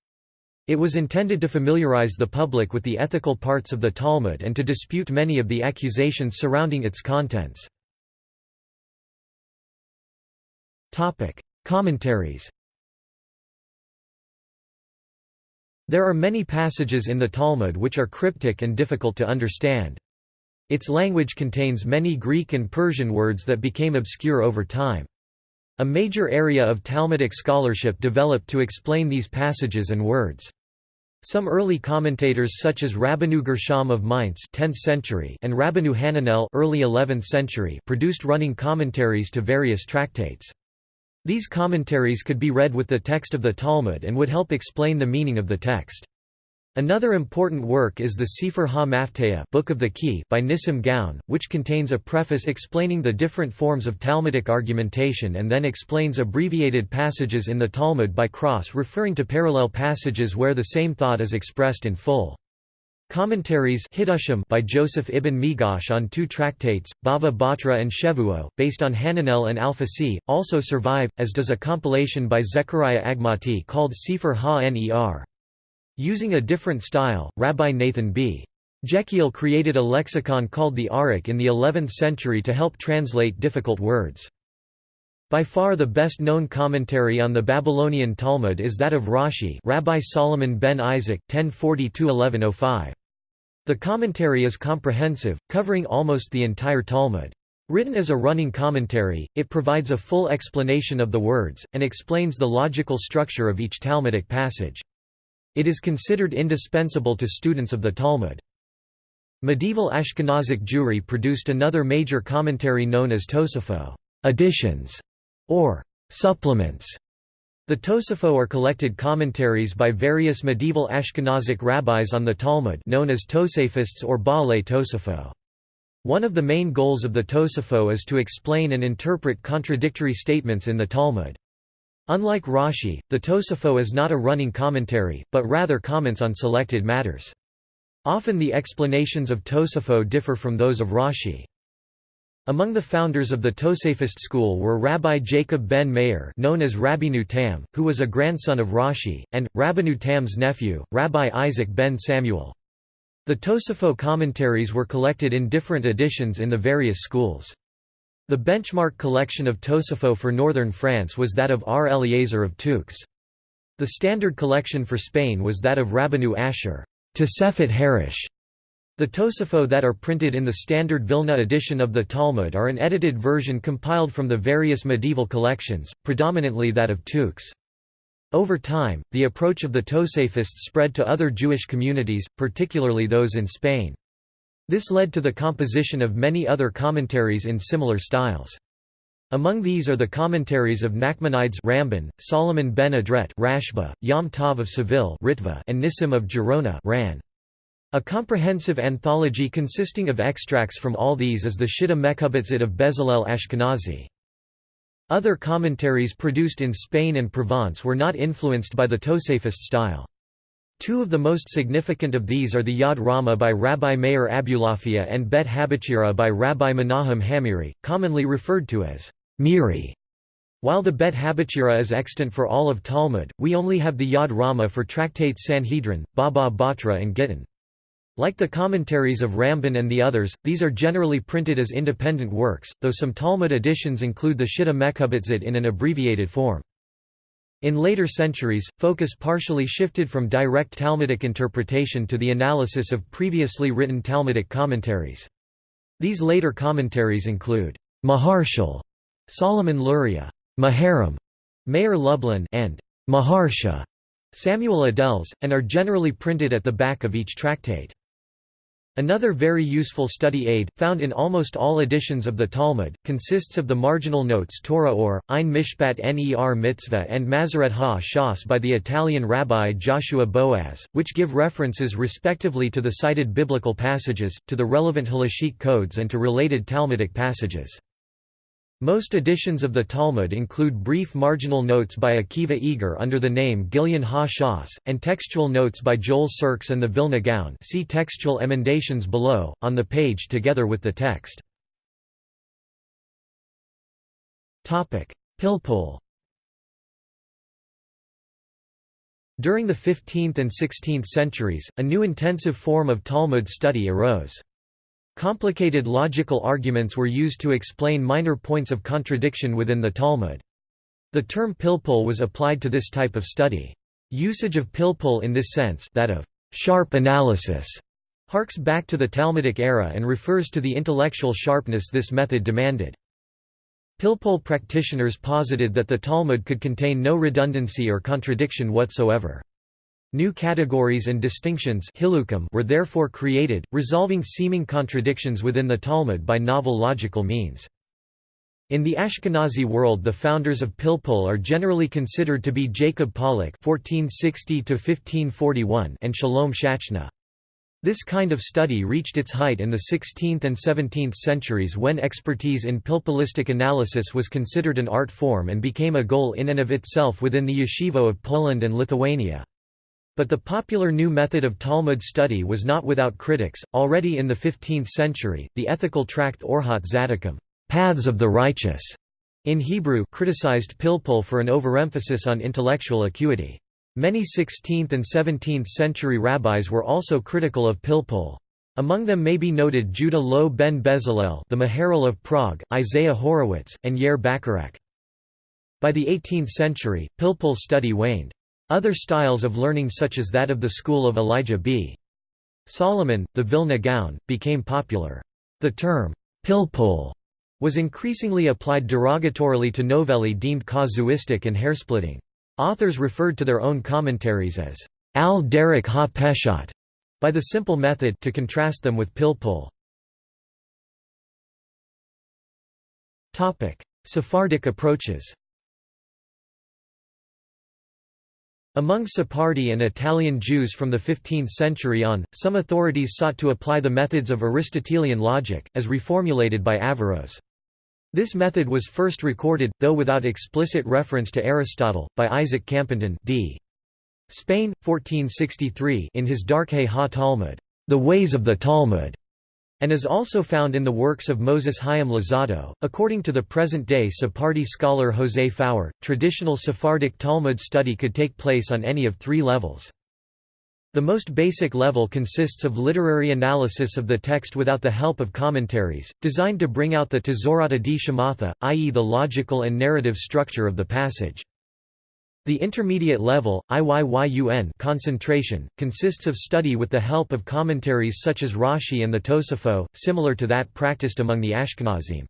It was intended to familiarize the public with the ethical parts of the Talmud and to dispute many of the accusations surrounding its contents. Commentaries There are many passages in the Talmud which are cryptic and difficult to understand. Its language contains many Greek and Persian words that became obscure over time. A major area of Talmudic scholarship developed to explain these passages and words. Some early commentators such as Rabbeinu Gershom of Mainz 10th century and Rabbeinu Hananel early 11th century produced running commentaries to various tractates. These commentaries could be read with the text of the Talmud and would help explain the meaning of the text. Another important work is the Sefer Ha-Mafteah Book of the Key by Nissim Gaon, which contains a preface explaining the different forms of Talmudic argumentation and then explains abbreviated passages in the Talmud by cross referring to parallel passages where the same thought is expressed in full. Commentaries by Joseph ibn Migash on two tractates, Bava Batra and Shevuot, based on Hananel and Alfasi, also survive, as does a compilation by Zechariah Agmati called Sefer Ha-Ner. Using a different style, Rabbi Nathan B. Jehiel created a lexicon called the Arukh in the 11th century to help translate difficult words. By far the best-known commentary on the Babylonian Talmud is that of Rashi Rabbi Solomon ben Isaac 1040 1105 The commentary is comprehensive, covering almost the entire Talmud. Written as a running commentary, it provides a full explanation of the words, and explains the logical structure of each Talmudic passage. It is considered indispensable to students of the Talmud. Medieval Ashkenazic Jewry produced another major commentary known as Tosafot additions, or supplements. The Tosafot are collected commentaries by various medieval Ashkenazic rabbis on the Talmud known as Tosafists or Baalei Tosafot. One of the main goals of the Tosafot is to explain and interpret contradictory statements in the Talmud. Unlike Rashi, the Tosafot is not a running commentary, but rather comments on selected matters. Often the explanations of Tosafot differ from those of Rashi. Among the founders of the Tosafist school were Rabbi Jacob ben Meir known as Rabbeinu Tam, who was a grandson of Rashi, and, Rabbeinu Tam's nephew, Rabbi Isaac ben Samuel. The Tosafot commentaries were collected in different editions in the various schools. The benchmark collection of Tosafot for northern France was that of R. Eliezer of Touques. The standard collection for Spain was that of Rabbeinu Asher Tosefet Harish. The Tosafot that are printed in the standard Vilna edition of the Talmud are an edited version compiled from the various medieval collections, predominantly that of Touques. Over time, the approach of the Tosafists spread to other Jewish communities, particularly those in Spain. This led to the composition of many other commentaries in similar styles. Among these are the commentaries of Nachmanides Ramban, Solomon ben Adret Rashba, Yom Tov of Seville Ritva, and Nissim of Gerona Ran. A comprehensive anthology consisting of extracts from all these is the Shitta Mechubatzit of Bezalel Ashkenazi. Other commentaries produced in Spain and Provence were not influenced by the Tosafist style. Two of the most significant of these are the Yad Rama by Rabbi Meir Abulafia and Bet Habachira by Rabbi Menahem HaMeiri, commonly referred to as Meiri. While the Bet Habachira is extant for all of Talmud, we only have the Yad Rama for tractates Sanhedrin, Baba Batra and Gittin. Like the commentaries of Ramban and the others, these are generally printed as independent works, though some Talmud editions include the Shitta Mechubatzit in an abbreviated form. In later centuries, focus partially shifted from direct Talmudic interpretation to the analysis of previously written Talmudic commentaries. These later commentaries include Maharshal Solomon Luria, Maharam, Meir Lublin and Maharsha, Samuel Adels, and are generally printed at the back of each tractate. Another very useful study aid, found in almost all editions of the Talmud, consists of the marginal notes Torah or, Ein Mishpat Ner Mitzvah and Masoret ha-Shas by the Italian rabbi Joshua Boaz, which give references respectively to the cited biblical passages, to the relevant halachic codes and to related Talmudic passages. Most editions of the Talmud include brief marginal notes by Akiva Eger under the name Gilyon ha-Shas, and textual notes by Joel Sirks and the Vilna Gaon see textual emendations below, on the page together with the text. Pilpul During the 15th and 16th centuries, a new intensive form of Talmud study arose. Complicated logical arguments were used to explain minor points of contradiction within the Talmud. The term pilpul was applied to this type of study. Usage of pilpul in this sense that of sharp analysis harks back to the Talmudic era and refers to the intellectual sharpness this method demanded. Pilpul practitioners posited that the Talmud could contain no redundancy or contradiction whatsoever. New categories and distinctions were therefore created, resolving seeming contradictions within the Talmud by novel logical means. In the Ashkenazi world the founders of Pilpul are generally considered to be Jacob (1460–1541) and Shalom Shachna. This kind of study reached its height in the 16th and 17th centuries when expertise in pilpulistic analysis was considered an art form and became a goal in and of itself within the yeshivo of Poland and Lithuania. But the popular new method of Talmud study was not without critics. Already in the 15th century, the ethical tract Orhot Tzaddikim, Paths of the Righteous, in Hebrew, criticized Pilpul for an overemphasis on intellectual acuity. Many 16th and 17th century rabbis were also critical of Pilpul. Among them may be noted Judah Loew ben Bezalel, the Maharal of Prague, Isaiah Horowitz, and Yair Bacharach. By the 18th century, Pilpul's study waned. Other styles of learning such as that of the school of Elijah B. Solomon, the Vilna Gaon, became popular. The term, pilpul, was increasingly applied derogatorily to novellae deemed casuistic and hairsplitting. Authors referred to their own commentaries as al derek ha peshat by the simple method to contrast them with pilpul. Sephardic approaches Among Sephardi and Italian Jews from the 15th century on, some authorities sought to apply the methods of Aristotelian logic, as reformulated by Averroes. This method was first recorded, though without explicit reference to Aristotle, by Isaac Campanton d. Spain, 1463 in his Darkei ha-Talmud, The Ways of the Talmud, and is also found in the works of Moses Chaim Luzzatto. According to the present-day Sephardi scholar José Faur, traditional Sephardic Talmud study could take place on any of three levels. The most basic level consists of literary analysis of the text without the help of commentaries, designed to bring out the Tezorata di Shamatha, i.e. the logical and narrative structure of the passage. The intermediate level, IYYUN concentration, consists of study with the help of commentaries such as Rashi and the Tosafot, similar to that practiced among the Ashkenazim.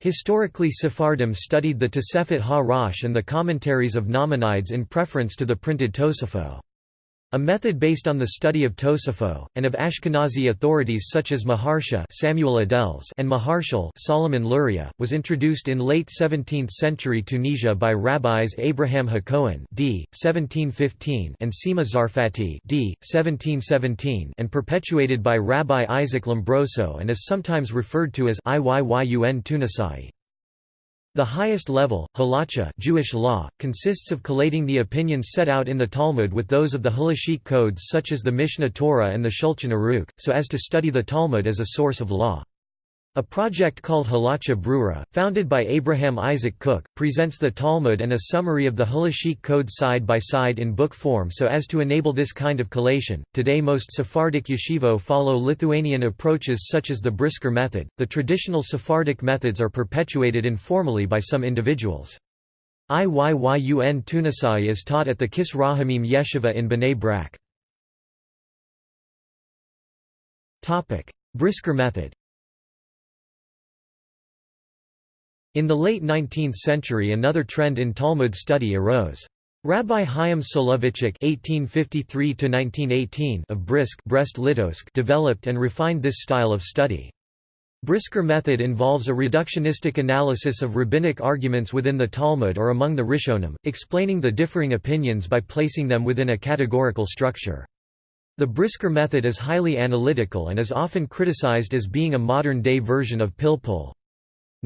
Historically Sephardim studied the Tosefet ha-Rosh and the commentaries of Nachmanides in preference to the printed Tosafot. A method based on the study of Tosafot, and of Ashkenazi authorities such as Maharsha Samuel Adels and Maharshal Solomon Luria, was introduced in late 17th century Tunisia by rabbis Abraham Hakohen d. 1715 and Sima Zarfati d. 1717 and perpetuated by Rabbi Isaac Lombroso and is sometimes referred to as Iyyun Tunisai. The highest level, halacha Jewish law, consists of collating the opinions set out in the Talmud with those of the halachic codes such as the Mishnah Torah and the Shulchan Aruch, so as to study the Talmud as a source of law. A project called Halacha Brura, founded by Abraham Isaac Cook, presents the Talmud and a summary of the Halachic code side by side in book form so as to enable this kind of collation. Today, most Sephardic yeshivo follow Lithuanian approaches such as the Brisker method. The traditional Sephardic methods are perpetuated informally by some individuals. Iyyun Tunisai is taught at the Kis Rahamim Yeshiva in Bnei Brak. Brisker method In the late 19th century another trend in Talmud study arose. Rabbi Chaim Soloveitchik (1853–1918) of Brisk Brest Litovsk developed and refined this style of study. Brisker method involves a reductionistic analysis of rabbinic arguments within the Talmud or among the Rishonim, explaining the differing opinions by placing them within a categorical structure. The Brisker method is highly analytical and is often criticized as being a modern-day version of Pilpul.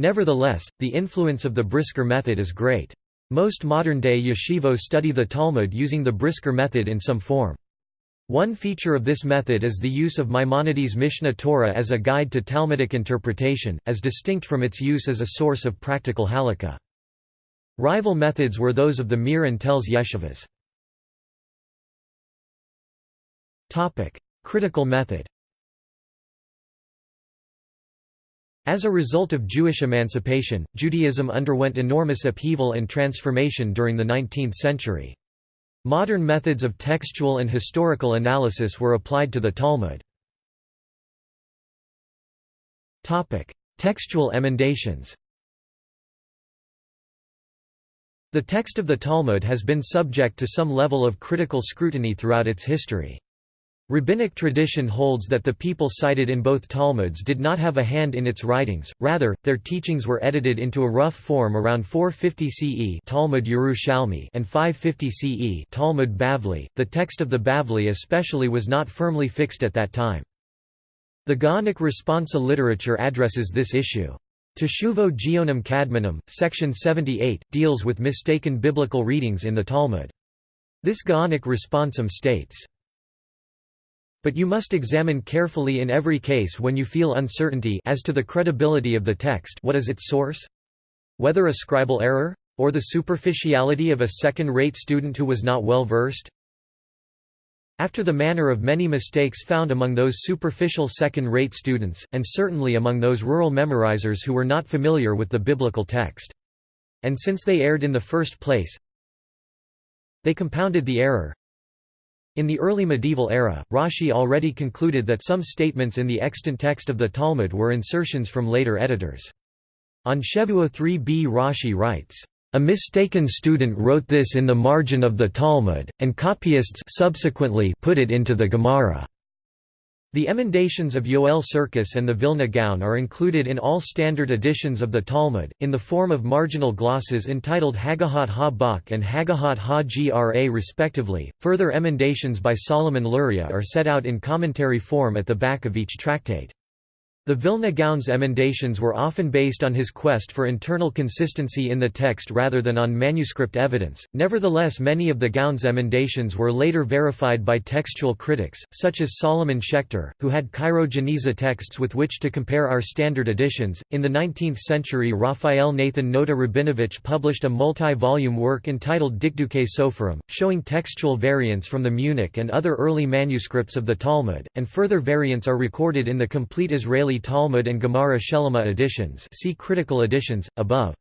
Nevertheless, the influence of the Brisker method is great. Most modern-day yeshivos study the Talmud using the Brisker method in some form. One feature of this method is the use of Maimonides' Mishnah Torah as a guide to Talmudic interpretation, as distinct from its use as a source of practical halakha. Rival methods were those of the Mir and Telz yeshivas. Critical method As a result of Jewish emancipation, Judaism underwent enormous upheaval and transformation during the 19th century. Modern methods of textual and historical analysis were applied to the Talmud. Textual emendations The text of the Talmud has been subject to some level of critical scrutiny throughout its history. Rabbinic tradition holds that the people cited in both Talmuds did not have a hand in its writings, rather, their teachings were edited into a rough form around 450 CE Talmud Yerushalmi and 550 CE Talmud Bavli. The text of the Bavli especially was not firmly fixed at that time. The Gaonic responsa literature addresses this issue. Teshuvo Geonim Kadmonim, section 78, deals with mistaken biblical readings in the Talmud. This Gaonic responsum states, but you must examine carefully in every case when you feel uncertainty as to the credibility of the text what is its source? Whether a scribal error? Or the superficiality of a second-rate student who was not well versed? After the manner of many mistakes found among those superficial second-rate students, and certainly among those rural memorizers who were not familiar with the biblical text. And since they erred in the first place, they compounded the error, In the early medieval era, Rashi already concluded that some statements in the extant text of the Talmud were insertions from later editors. On Shevuot 3b Rashi writes, "...a mistaken student wrote this in the margin of the Talmud, and copyists subsequently put it into the Gemara." The emendations of Yoel Sirkis and the Vilna Gaon are included in all standard editions of the Talmud, in the form of marginal glosses entitled Hagahot ha-Bach and Hagahot ha-Gra respectively. Further emendations by Solomon Luria are set out in commentary form at the back of each tractate. The Vilna Gaon's emendations were often based on his quest for internal consistency in the text rather than on manuscript evidence, nevertheless many of the Gaon's emendations were later verified by textual critics, such as Solomon Schechter, who had Cairo Geniza texts with which to compare our standard editions. In the 19th century Raphael Nathan Nota Rabinovich published a multi-volume work entitled Dikduke Soferim, showing textual variants from the Munich and other early manuscripts of the Talmud, and further variants are recorded in the complete Israeli Talmud and Gemara Shelema editions see critical editions, above.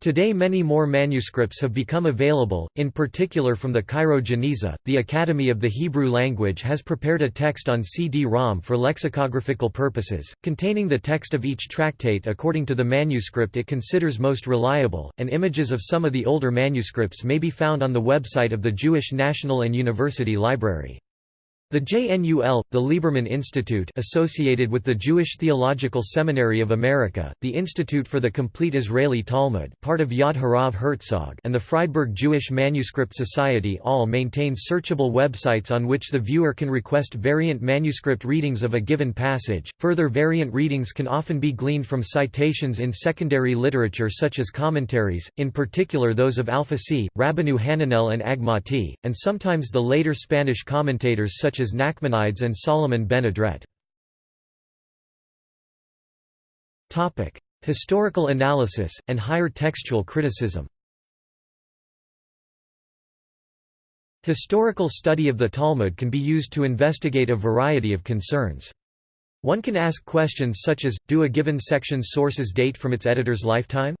Today many more manuscripts have become available, in particular from the Cairo Geniza. The Academy of the Hebrew Language has prepared a text on CD-ROM for lexicographical purposes, containing the text of each tractate according to the manuscript it considers most reliable, and images of some of the older manuscripts may be found on the website of the Jewish National and University Library. The JNUL, the Lieberman Institute associated with the Jewish Theological Seminary of America, the Institute for the Complete Israeli Talmud part of Yad Harav Herzog and the Freiburg Jewish Manuscript Society all maintain searchable websites on which the viewer can request variant manuscript readings of a given passage. Further variant readings can often be gleaned from citations in secondary literature such as commentaries, in particular those of Alfasi, Rabbeinu Hananel and Agmati, and sometimes the later Spanish commentators such as Nachmanides and Solomon ben Adret. Historical analysis, and higher textual criticism Historical study of the Talmud can be used to investigate a variety of concerns. One can ask questions such as, do a given section's sources date from its editor's lifetime?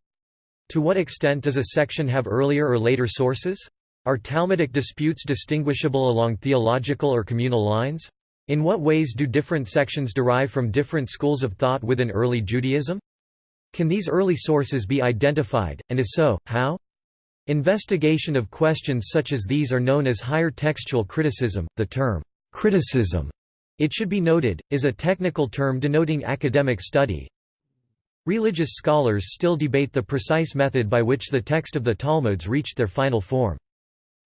To what extent does a section have earlier or later sources? Are Talmudic disputes distinguishable along theological or communal lines? In what ways do different sections derive from different schools of thought within early Judaism? Can these early sources be identified, and if so, how? Investigation of questions such as these are known as higher textual criticism. The term, criticism, it should be noted, is a technical term denoting academic study. Religious scholars still debate the precise method by which the text of the Talmuds reached their final form.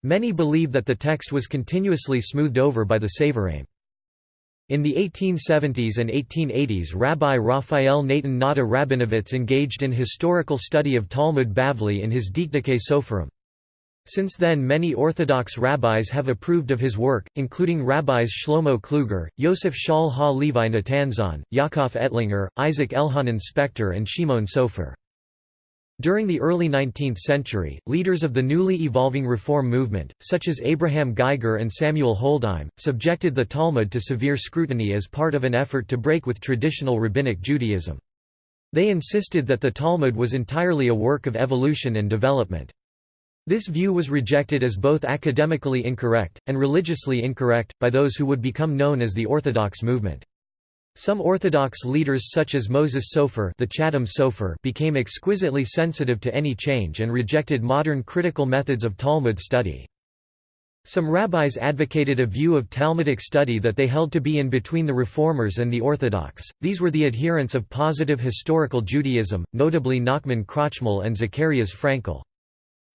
Many believe that the text was continuously smoothed over by the Savoraim. In the 1870s and 1880s Rabbi Raphael Natan Nata Rabinovitz engaged in historical study of Talmud Bavli in his Dikduke Soferim. Since then many Orthodox rabbis have approved of his work, including rabbis Shlomo Kluger, Yosef Shaul Ha-Levi Natanzon, Yaakov Ettlinger, Isaac Elhanan Spector and Shimon Sofer. During the early 19th century, leaders of the newly evolving Reform movement, such as Abraham Geiger and Samuel Holdheim, subjected the Talmud to severe scrutiny as part of an effort to break with traditional Rabbinic Judaism. They insisted that the Talmud was entirely a work of evolution and development. This view was rejected as both academically incorrect, and religiously incorrect, by those who would become known as the Orthodox movement. Some Orthodox leaders such as Moses Sofer, the Chatam Sofer became exquisitely sensitive to any change and rejected modern critical methods of Talmud study. Some rabbis advocated a view of Talmudic study that they held to be in between the Reformers and the Orthodox. These were the adherents of positive historical Judaism, notably Nachman Krochmal and Zacharias Frankel.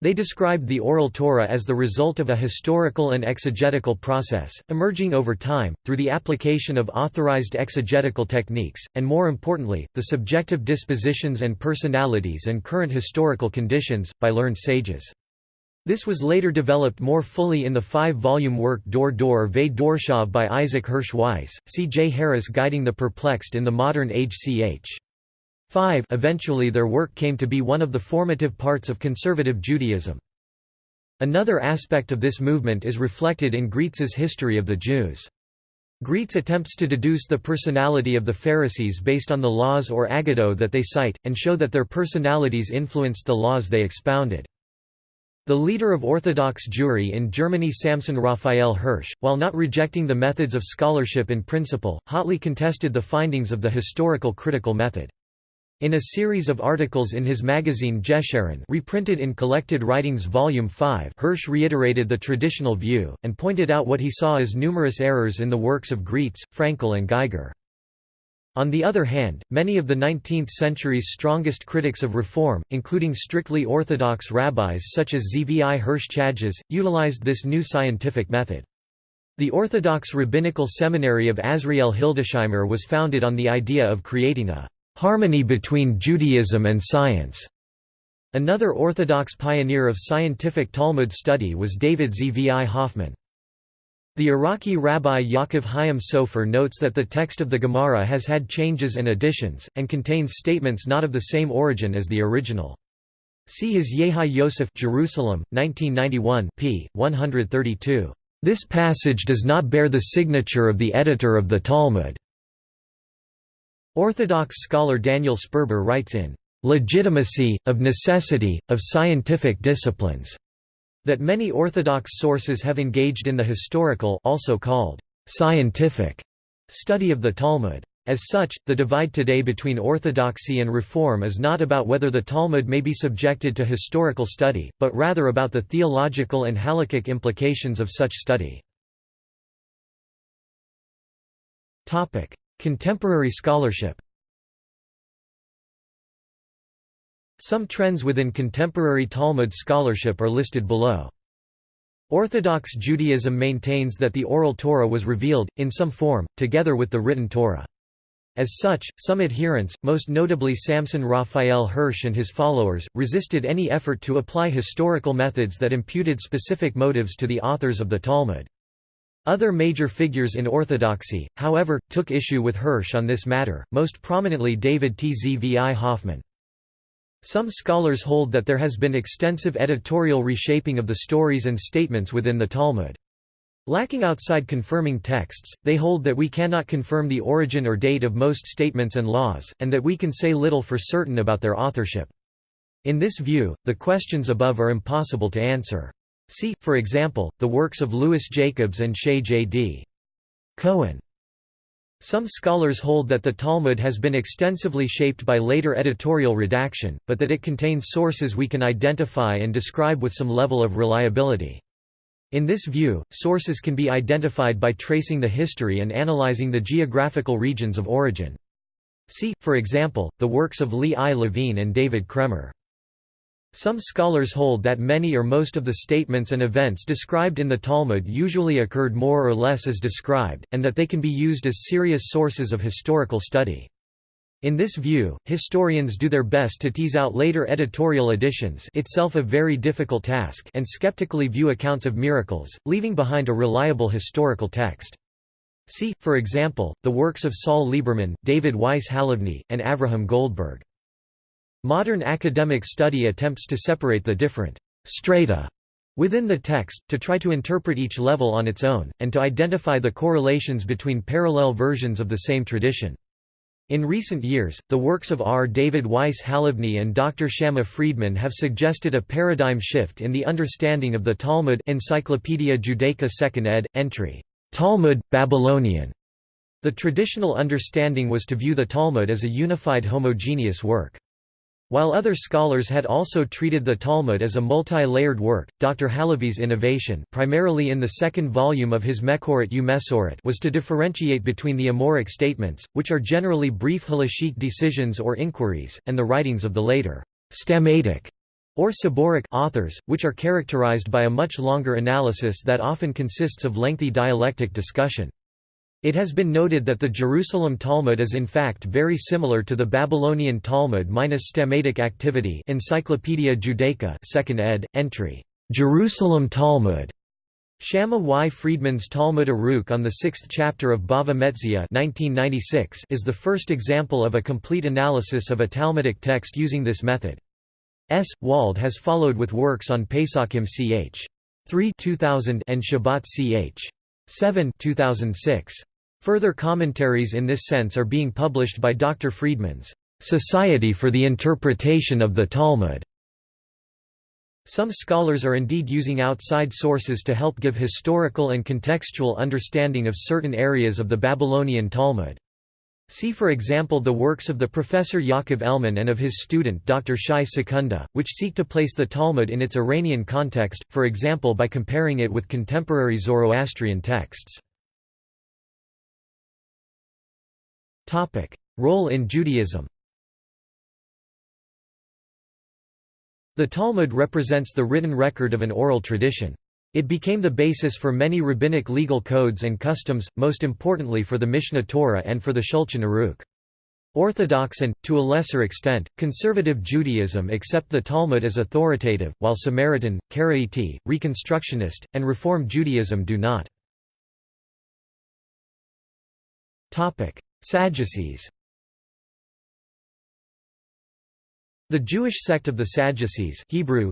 They described the Oral Torah as the result of a historical and exegetical process, emerging over time, through the application of authorized exegetical techniques, and more importantly, the subjective dispositions and personalities and current historical conditions, by learned sages. This was later developed more fully in the five-volume work Dor Dor Ve Dorshav by Isaac Hirsch Weiss, C. J. Harris guiding the perplexed in the modern age ch. 5 eventually their work came to be one of the formative parts of conservative Judaism. Another aspect of this movement is reflected in Graetz's History of the Jews. Greitz attempts to deduce the personality of the Pharisees based on the laws or agado that they cite, and show that their personalities influenced the laws they expounded. The leader of Orthodox Jewry in Germany Samson Raphael Hirsch, while not rejecting the methods of scholarship in principle, hotly contested the findings of the historical critical method. In a series of articles in his magazine Gesheren reprinted in Collected Writings Volume 5 Hirsch reiterated the traditional view, and pointed out what he saw as numerous errors in the works of Graetz, Frankel and Geiger. On the other hand, many of the 19th century's strongest critics of reform, including strictly orthodox rabbis such as Zvi Hirsch Chajes, utilized this new scientific method. The Orthodox Rabbinical Seminary of Azriel Hildesheimer was founded on the idea of creating a harmony between Judaism and science. Another Orthodox pioneer of scientific Talmud study was David Zvi Hoffman. The Iraqi rabbi Yaakov Chaim Sofer notes that the text of the Gemara has had changes and additions, and contains statements not of the same origin as the original. See his Yehi Yosef Jerusalem, 1991 p. 132. This passage does not bear the signature of the editor of the Talmud. Orthodox scholar Daniel Sperber writes in Legitimacy, of Necessity, of Scientific Disciplines that many Orthodox sources have engaged in the historical also called scientific study of the Talmud. As such, the divide today between orthodoxy and reform is not about whether the Talmud may be subjected to historical study, but rather about the theological and halakhic implications of such study. Contemporary scholarship Some trends within contemporary Talmud scholarship are listed below. Orthodox Judaism maintains that the oral Torah was revealed, in some form, together with the written Torah. As such, some adherents, most notably Samson Raphael Hirsch and his followers, resisted any effort to apply historical methods that imputed specific motives to the authors of the Talmud. Other major figures in Orthodoxy, however, took issue with Hirsch on this matter, most prominently David Tzvi Hoffman. Some scholars hold that there has been extensive editorial reshaping of the stories and statements within the Talmud. Lacking outside confirming texts, they hold that we cannot confirm the origin or date of most statements and laws, and that we can say little for certain about their authorship. In this view, the questions above are impossible to answer. See, for example, the works of Louis Jacobs and Shaye J. D. Cohen. Some scholars hold that the Talmud has been extensively shaped by later editorial redaction, but that it contains sources we can identify and describe with some level of reliability. In this view, sources can be identified by tracing the history and analyzing the geographical regions of origin. See, for example, the works of Lee I. Levine and David Kraemer. Some scholars hold that many or most of the statements and events described in the Talmud usually occurred more or less as described, and that they can be used as serious sources of historical study. In this view, historians do their best to tease out later editorial additions itself a very difficult task and skeptically view accounts of miracles, leaving behind a reliable historical text. See, for example, the works of Saul Lieberman, David Weiss Halivni, and Avraham Goldberg. Modern academic study attempts to separate the different strata within the text, to try to interpret each level on its own, and to identify the correlations between parallel versions of the same tradition. In recent years, the works of R. David Weiss Halivni and Dr. Shama Friedman have suggested a paradigm shift in the understanding of the Talmud Encyclopaedia Judaica 2nd ed., entry, Talmud, Babylonian. The traditional understanding was to view the Talmud as a unified homogeneous work. While other scholars had also treated the Talmud as a multi-layered work, Dr. Halevi's innovation primarily in the second volume of his Mekorit Umesorit was to differentiate between the Amoraic statements, which are generally brief halachic decisions or inquiries, and the writings of the later Stammaitic or Savoraic authors, which are characterized by a much longer analysis that often consists of lengthy dialectic discussion. It has been noted that the Jerusalem Talmud is in fact very similar to the Babylonian Talmud minus stamatic activity Encyclopaedia Judaica 2nd ed., entry, "'Jerusalem Talmud' Shama Y. Friedman's Talmud Arukh on the sixth chapter of Bava Metzia 1996 is the first example of a complete analysis of a Talmudic text using this method. S. Wald has followed with works on Pesachim ch. 3 2000 and Shabbat ch. 7 2006. Further commentaries in this sense are being published by Dr. Friedman's Society for the Interpretation of the Talmud. Some scholars are indeed using outside sources to help give historical and contextual understanding of certain areas of the Babylonian Talmud. See for example the works of the Professor Yaakov Elman and of his student Dr. Shai Secunda, which seek to place the Talmud in its Iranian context, for example by comparing it with contemporary Zoroastrian texts. Role in Judaism The Talmud represents the written record of an oral tradition. It became the basis for many rabbinic legal codes and customs, most importantly for the Mishnah Torah and for the Shulchan Aruch. Orthodox and, to a lesser extent, conservative Judaism accept the Talmud as authoritative, while Samaritan, Karaite, Reconstructionist, and Reform Judaism do not. Sadducees The Jewish sect of the Sadducees Hebrew,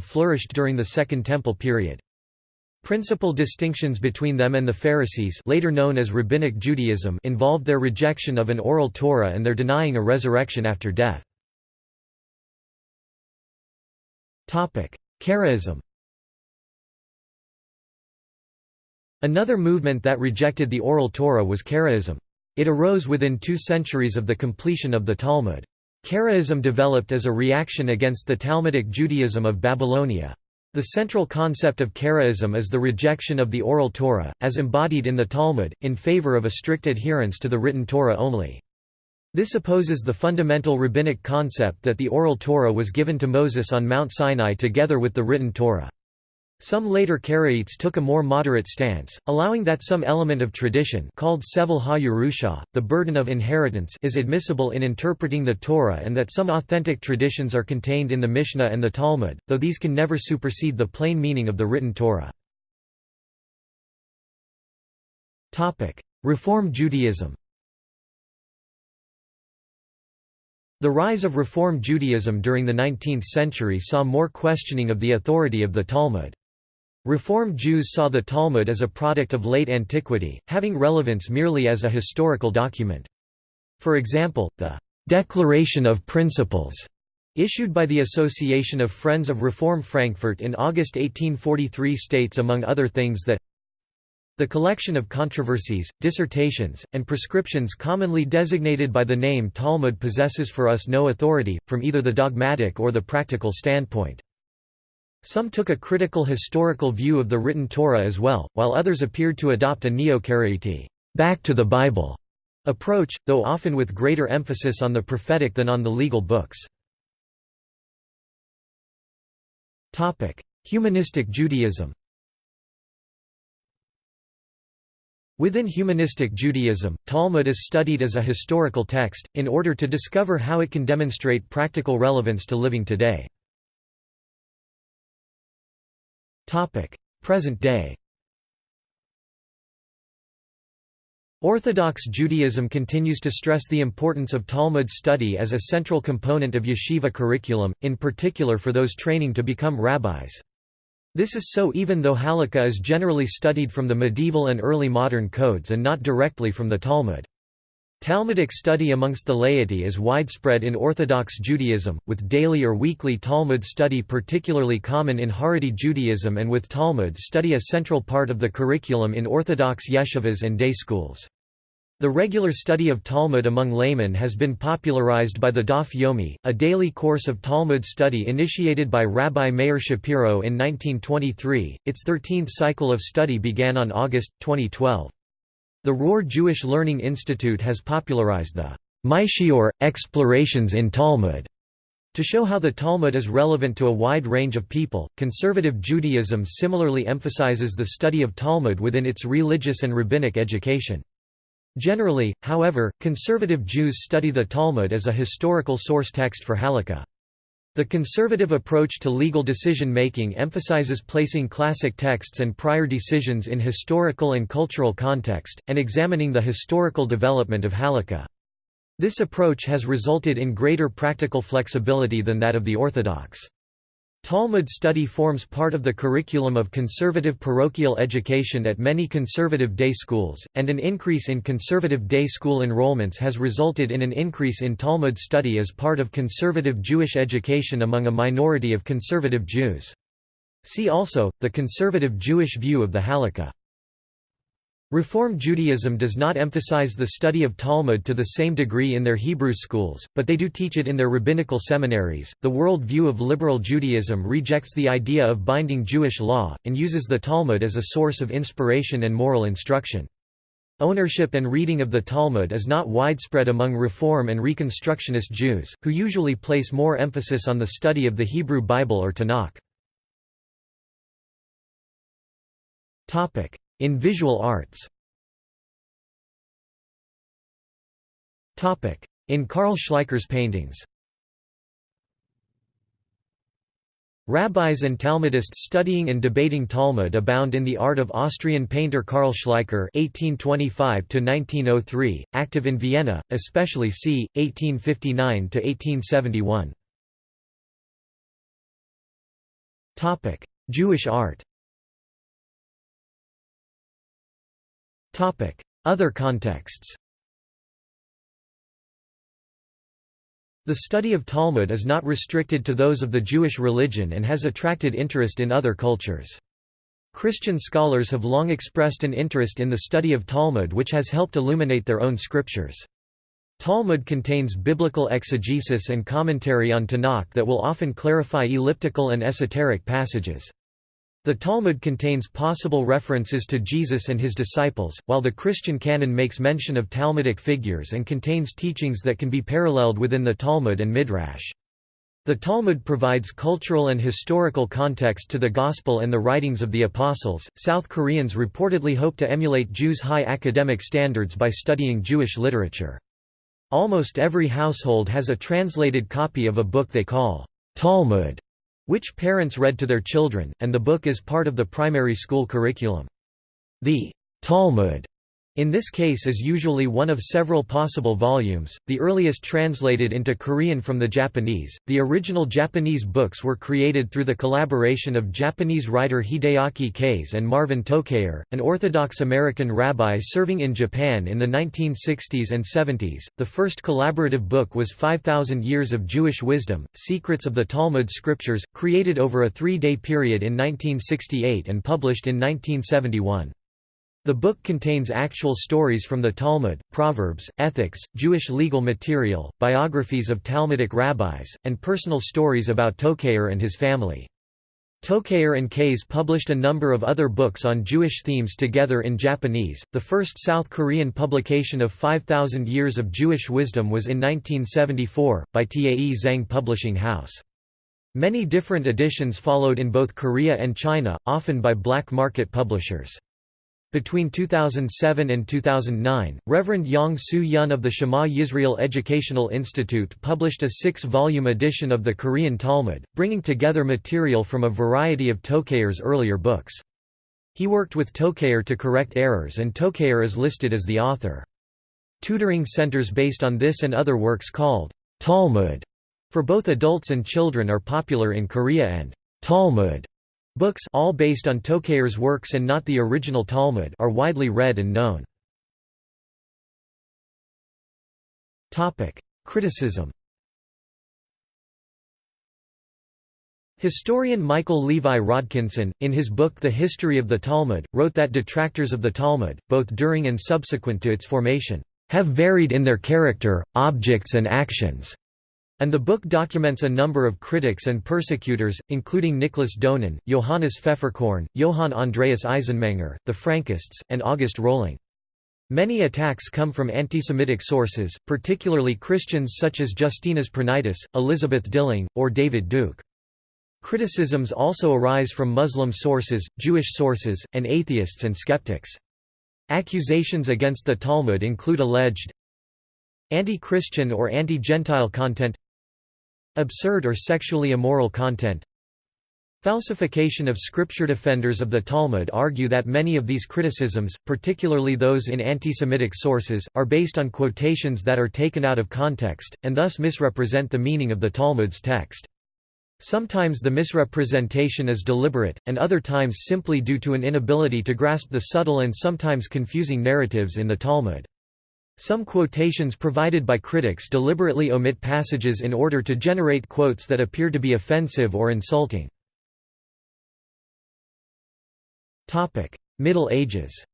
flourished during the Second Temple period. Principal distinctions between them and the Pharisees later known as Rabbinic Judaism involved their rejection of an oral Torah and their denying a resurrection after death. Karaism Another movement that rejected the oral Torah was Karaism. It arose within two centuries of the completion of the Talmud. Karaism developed as a reaction against the Talmudic Judaism of Babylonia. The central concept of Karaism is the rejection of the oral Torah, as embodied in the Talmud, in favor of a strict adherence to the written Torah only. This opposes the fundamental rabbinic concept that the oral Torah was given to Moses on Mount Sinai together with the written Torah. Some later Karaites took a more moderate stance, allowing that some element of tradition called Sevel ha the burden of inheritance is admissible in interpreting the Torah and that some authentic traditions are contained in the Mishnah and the Talmud, though these can never supersede the plain meaning of the written Torah. Reform Judaism The rise of Reform Judaism during the 19th century saw more questioning of the authority of the Talmud. Reform Jews saw the Talmud as a product of late antiquity, having relevance merely as a historical document. For example, the «Declaration of Principles» issued by the Association of Friends of Reform Frankfurt in August 1843 states among other things that the collection of controversies, dissertations, and prescriptions commonly designated by the name Talmud possesses for us no authority, from either the dogmatic or the practical standpoint. Some took a critical historical view of the written Torah as well, while others appeared to adopt a neo-Karaite back to the Bible approach, though often with greater emphasis on the prophetic than on the legal books. Humanistic Judaism Within humanistic Judaism, Talmud is studied as a historical text, in order to discover how it can demonstrate practical relevance to living today. Present day Orthodox Judaism continues to stress the importance of Talmud study as a central component of yeshiva curriculum, in particular for those training to become rabbis. This is so even though Halakha is generally studied from the medieval and early modern codes and not directly from the Talmud. Talmudic study amongst the laity is widespread in Orthodox Judaism, with daily or weekly Talmud study particularly common in Haredi Judaism and with Talmud study a central part of the curriculum in Orthodox yeshivas and day schools. The regular study of Talmud among laymen has been popularized by the Daf Yomi, a daily course of Talmud study initiated by Rabbi Meir Shapiro in 1923. Its 13th cycle of study began on August, 2012. The Rohr Jewish Learning Institute has popularized the Maishior, Explorations in Talmud, to show how the Talmud is relevant to a wide range of people. Conservative Judaism similarly emphasizes the study of Talmud within its religious and rabbinic education. Generally, however, conservative Jews study the Talmud as a historical source text for Halakha. The conservative approach to legal decision-making emphasizes placing classic texts and prior decisions in historical and cultural context, and examining the historical development of halakha. This approach has resulted in greater practical flexibility than that of the orthodox. Talmud study forms part of the curriculum of conservative parochial education at many conservative day schools, and an increase in conservative day school enrollments has resulted in an increase in Talmud study as part of conservative Jewish education among a minority of conservative Jews. See also, the conservative Jewish view of the Halakha. Reform Judaism does not emphasize the study of Talmud to the same degree in their Hebrew schools, but they do teach it in their rabbinical seminaries. The world view of liberal Judaism rejects the idea of binding Jewish law, and uses the Talmud as a source of inspiration and moral instruction. Ownership and reading of the Talmud is not widespread among Reform and Reconstructionist Jews, who usually place more emphasis on the study of the Hebrew Bible or Tanakh. In visual arts In Karl Schleicher's paintings Rabbis and Talmudists studying and debating Talmud abound in the art of Austrian painter Karl Schleicher (1825–1903), active in Vienna, especially c. 1859–1871. Topic: Jewish art. Other contexts The study of Talmud is not restricted to those of the Jewish religion and has attracted interest in other cultures. Christian scholars have long expressed an interest in the study of Talmud which has helped illuminate their own scriptures. Talmud contains biblical exegesis and commentary on Tanakh that will often clarify elliptical and esoteric passages. The Talmud contains possible references to Jesus and his disciples, while the Christian canon makes mention of Talmudic figures and contains teachings that can be paralleled within the Talmud and Midrash. The Talmud provides cultural and historical context to the Gospel and the writings of the Apostles. South Koreans reportedly hope to emulate Jews' high academic standards by studying Jewish literature. Almost every household has a translated copy of a book they call Talmud which parents read to their children, and the book is part of the primary school curriculum. The Talmud in this case is usually one of several possible volumes, the earliest translated into Korean from the Japanese. The original Japanese books were created through the collaboration of Japanese writer Hideaki Kase and Marvin Tokayer, an Orthodox American rabbi serving in Japan in the 1960s and 70s. The first collaborative book was 5000 Years of Jewish Wisdom: Secrets of the Talmud Scriptures, created over a 3-day period in 1968 and published in 1971. The book contains actual stories from the Talmud, Proverbs, ethics, Jewish legal material, biographies of Talmudic rabbis, and personal stories about Tokayer and his family. Tokayer and Kase published a number of other books on Jewish themes together in Japanese. The first South Korean publication of 5000 Years of Jewish Wisdom was in 1974, by Tae Zhang Publishing House. Many different editions followed in both Korea and China, often by black market publishers. Between 2007 and 2009, Reverend Yang Soo Yun of the Shema Yisrael Educational Institute published a six-volume edition of the Korean Talmud, bringing together material from a variety of Tokayer's earlier books. He worked with Tokayer to correct errors and Tokayer is listed as the author. Tutoring centers based on this and other works called Talmud for both adults and children are popular in Korea and Talmud Books all based on Tokayer's works and not the original Talmud are widely read and known. Criticism Historian Michael Levi Rodkinson, in his book The History of the Talmud, wrote that detractors of the Talmud, both during and subsequent to its formation, have varied in their character, objects and actions. And the book documents a number of critics and persecutors, including Nicholas Donin, Johannes Pfefferkorn, Johann Andreas Eisenmenger, the Frankists, and August Rohling. Many attacks come from anti-Semitic sources, particularly Christians such as Justinas Pranaitis, Elizabeth Dilling, or David Duke. Criticisms also arise from Muslim sources, Jewish sources, and atheists and skeptics. Accusations against the Talmud include alleged anti-Christian or anti-Gentile content Absurd or sexually immoral content Falsification of scripture defenders of the Talmud argue that many of these criticisms, particularly those in anti-Semitic sources, are based on quotations that are taken out of context, and thus misrepresent the meaning of the Talmud's text. Sometimes the misrepresentation is deliberate, and other times simply due to an inability to grasp the subtle and sometimes confusing narratives in the Talmud. Some quotations provided by critics deliberately omit passages in order to generate quotes that appear to be offensive or insulting. Middle Ages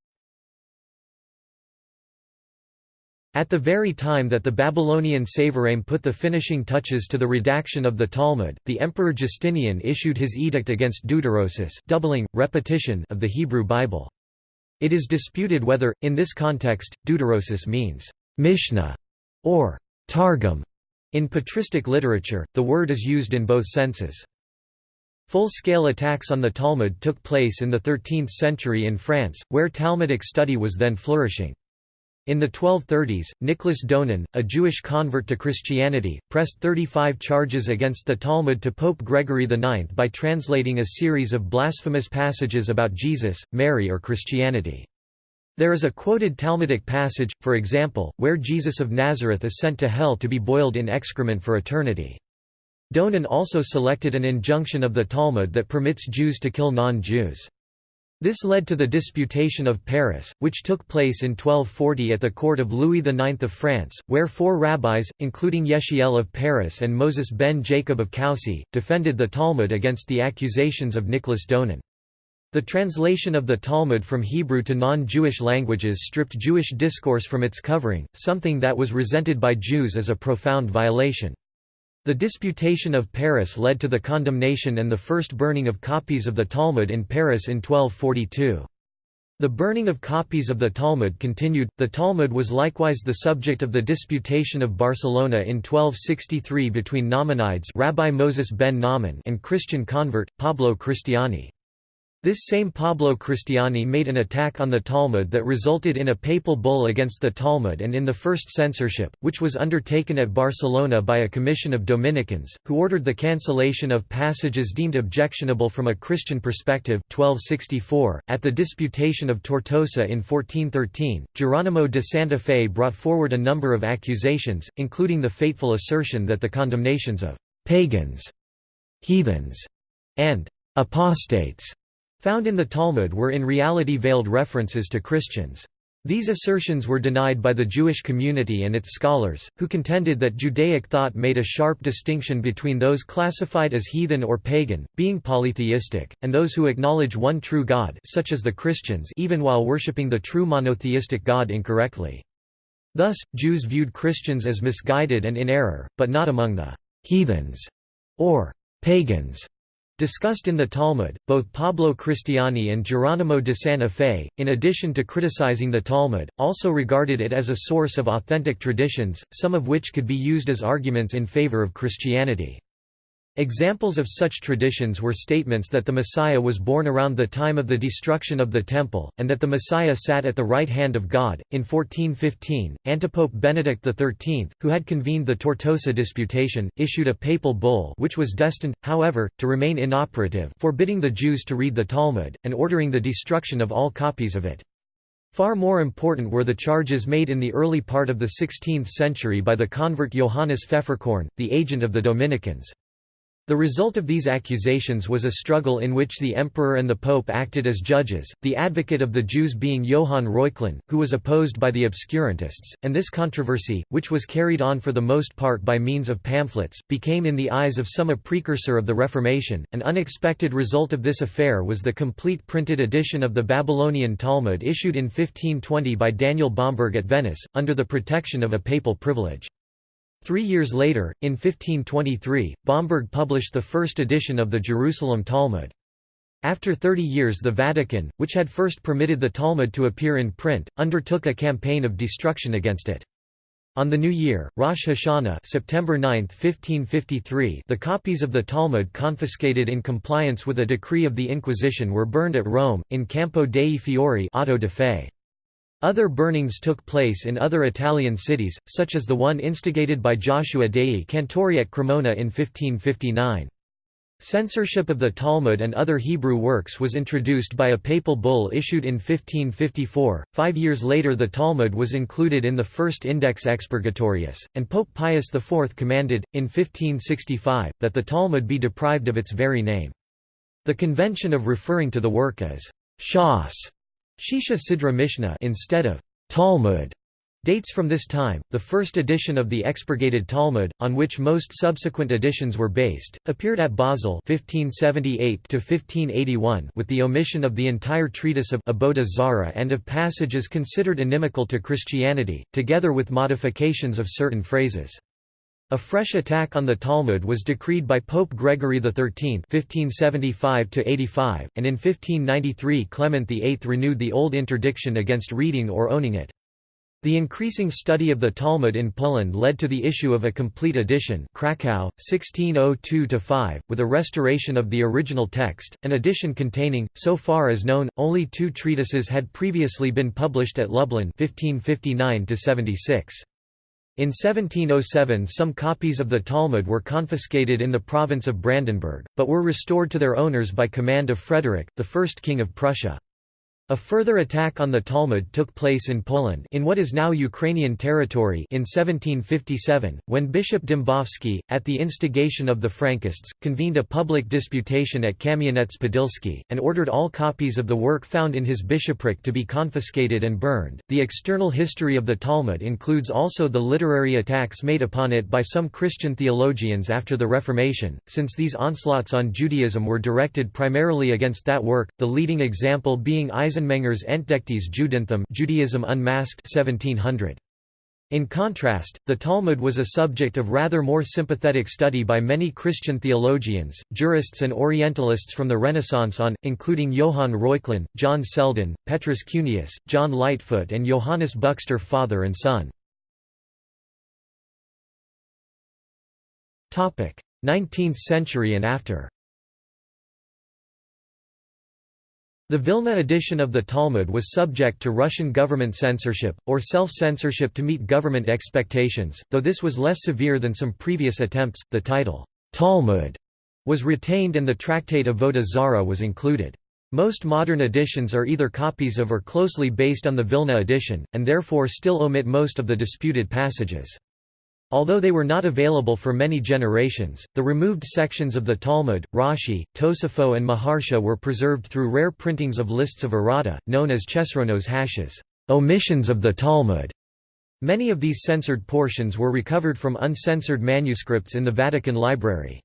At the very time that the Babylonian Savoraim put the finishing touches to the redaction of the Talmud, the Emperor Justinian issued his edict against deuterosis doubling, repetition of the Hebrew Bible. It is disputed whether, in this context, deuterosis means Mishnah or Targum. In patristic literature, the word is used in both senses. Full-scale attacks on the Talmud took place in the 13th century in France, where Talmudic study was then flourishing. In the 1230s, Nicholas Donin, a Jewish convert to Christianity, pressed 35 charges against the Talmud to Pope Gregory IX by translating a series of blasphemous passages about Jesus, Mary or Christianity. There is a quoted Talmudic passage, for example, where Jesus of Nazareth is sent to hell to be boiled in excrement for eternity. Donin also selected an injunction of the Talmud that permits Jews to kill non-Jews. This led to the Disputation of Paris, which took place in 1240 at the court of Louis IX of France, where four rabbis, including Jehiel of Paris and Moses ben Jacob of Coucy, defended the Talmud against the accusations of Nicholas Donin. The translation of the Talmud from Hebrew to non-Jewish languages stripped Jewish discourse from its covering, something that was resented by Jews as a profound violation. The Disputation of Paris led to the condemnation and the first burning of copies of the Talmud in Paris in 1242. The burning of copies of the Talmud continued. The Talmud was likewise the subject of the Disputation of Barcelona in 1263 between Nachmanides Rabbi Moses ben Nahman and Christian convert Pablo Cristiani. This same Pablo Cristiani made an attack on the Talmud that resulted in a papal bull against the Talmud and in the first censorship, which was undertaken at Barcelona by a commission of Dominicans, who ordered the cancellation of passages deemed objectionable from a Christian perspective 1264. .At the Disputation of Tortosa in 1413, Geronimo de Santa Fe brought forward a number of accusations, including the fateful assertion that the condemnations of «pagans», «heathens» and «apostates» found in the Talmud were in reality veiled references to Christians. These assertions were denied by the Jewish community and its scholars, who contended that Judaic thought made a sharp distinction between those classified as heathen or pagan, being polytheistic, and those who acknowledge one true God such as the Christians even while worshipping the true monotheistic God incorrectly. Thus, Jews viewed Christians as misguided and in error, but not among the «heathens» or «pagans» Discussed in the Talmud, both Pablo Cristiani and Geronimo de Santa Fe, in addition to criticizing the Talmud, also regarded it as a source of authentic traditions, some of which could be used as arguments in favor of Christianity. Examples of such traditions were statements that the Messiah was born around the time of the destruction of the Temple, and that the Messiah sat at the right hand of God. In 1415, Antipope Benedict XIII, who had convened the Tortosa Disputation, issued a papal bull which was destined, however, to remain inoperative forbidding the Jews to read the Talmud, and ordering the destruction of all copies of it. Far more important were the charges made in the early part of the 16th century by the convert Johannes Pfefferkorn, the agent of the Dominicans. The result of these accusations was a struggle in which the emperor and the pope acted as judges, the advocate of the Jews being Johann Reuchlin, who was opposed by the obscurantists, and this controversy, which was carried on for the most part by means of pamphlets, became in the eyes of some a precursor of the Reformation. An unexpected result of this affair was the complete printed edition of the Babylonian Talmud issued in 1520 by Daniel Bomberg at Venice, under the protection of a papal privilege. Three years later, in 1523, Bomberg published the first edition of the Jerusalem Talmud. After 30 years the Vatican, which had first permitted the Talmud to appear in print, undertook a campaign of destruction against it. On the new year, Rosh Hashanah September 9, 1553 the copies of the Talmud confiscated in compliance with a decree of the Inquisition were burned at Rome, in Campo dei Fiori auto de fe. Other burnings took place in other Italian cities, such as the one instigated by Joshua dei Cantori at Cremona in 1559. Censorship of the Talmud and other Hebrew works was introduced by a papal bull issued in 1554. Five years later, the Talmud was included in the first Index Expurgatorius, and Pope Pius IV commanded, in 1565, that the Talmud be deprived of its very name. The convention of referring to the work as Shas Shisha Sidra Mishnah instead of Talmud Dates from this time, the first edition of the expurgated Talmud, on which most subsequent editions were based, appeared at Basel 1578 with the omission of the entire treatise of Avodah Zarah and of passages considered inimical to Christianity, together with modifications of certain phrases. A fresh attack on the Talmud was decreed by Pope Gregory XIII (1575–85), and in 1593 Clement VIII renewed the old interdiction against reading or owning it. The increasing study of the Talmud in Poland led to the issue of a complete edition Krakow, 1602–5, with a restoration of the original text, an edition containing, so far as known, only two treatises had previously been published at Lublin 1559 -76. In 1707 some copies of the Talmud were confiscated in the province of Brandenburg, but were restored to their owners by command of Frederick, the first king of Prussia. A further attack on the Talmud took place in Poland in what is now Ukrainian territory in 1757, when Bishop Dembowski, at the instigation of the Frankists, convened a public disputation at Kamianets-Podilsky, and ordered all copies of the work found in his bishopric to be confiscated and burned. The external history of the Talmud includes also the literary attacks made upon it by some Christian theologians after the Reformation, since these onslaughts on Judaism were directed primarily against that work, the leading example being Isaac Eisenmenger's Entdecktes Judentum Judaism Unmasked 1700. In contrast, the Talmud was a subject of rather more sympathetic study by many Christian theologians, jurists and Orientalists from the Renaissance on, including Johann Reuchlin, John Selden, Petrus Cuneus, John Lightfoot and Johannes Buxtorf father and son. 19th century and after The Vilna edition of the Talmud was subject to Russian government censorship, or self-censorship to meet government expectations, though this was less severe than some previous attempts. The title, Talmud, was retained and the tractate Avodah Zarah was included. Most modern editions are either copies of or closely based on the Vilna edition, and therefore still omit most of the disputed passages. Although they were not available for many generations, the removed sections of the Talmud, Rashi, Tosafot and Maharsha were preserved through rare printings of lists of errata, known as Chesronos HaShas omissions of the Talmud". Many of these censored portions were recovered from uncensored manuscripts in the Vatican Library.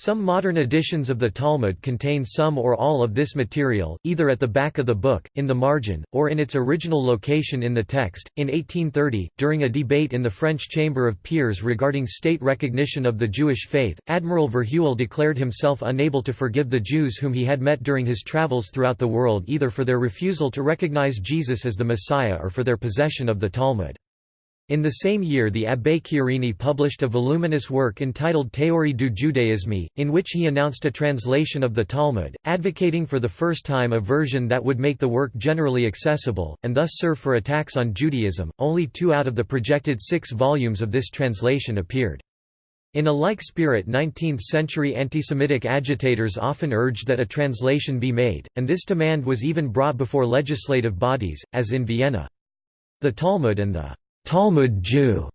Some modern editions of the Talmud contain some or all of this material, either at the back of the book, in the margin, or in its original location in the text. In 1830, during a debate in the French Chamber of Peers regarding state recognition of the Jewish faith, Admiral Verhuell declared himself unable to forgive the Jews whom he had met during his travels throughout the world either for their refusal to recognize Jesus as the Messiah or for their possession of the Talmud. In the same year the Abbé Chiarini published a voluminous work entitled Théorie du judaïsme, in which he announced a translation of the Talmud, advocating for the first time a version that would make the work generally accessible, and thus serve for attacks on Judaism. Only two out of the projected six volumes of this translation appeared. In a like spirit 19th-century antisemitic agitators often urged that a translation be made, and this demand was even brought before legislative bodies, as in Vienna. The Talmud and the Talmud Jew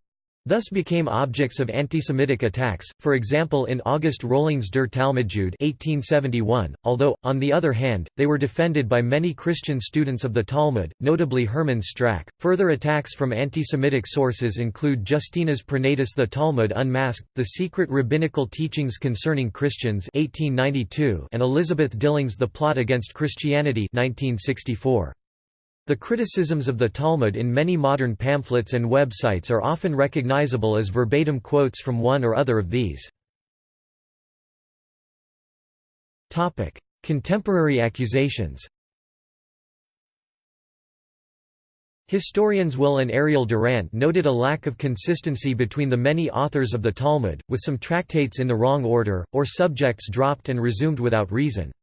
thus became objects of anti-Semitic attacks, for example in August Rohling's Der Talmudjude 1871, although, on the other hand, they were defended by many Christian students of the Talmud, notably Hermann Strack. Further attacks from anti-Semitic sources include Justinas Pranaitis The Talmud Unmasked, The Secret Rabbinical Teachings Concerning Christians 1892 and Elizabeth Dilling's The Plot Against Christianity 1964. The criticisms of the Talmud in many modern pamphlets and websites are often recognizable as verbatim quotes from one or other of these. Contemporary accusations Historians Will and Ariel Durant noted a lack of consistency between the many authors of the Talmud, with some tractates in the wrong order, or subjects dropped and resumed without reason.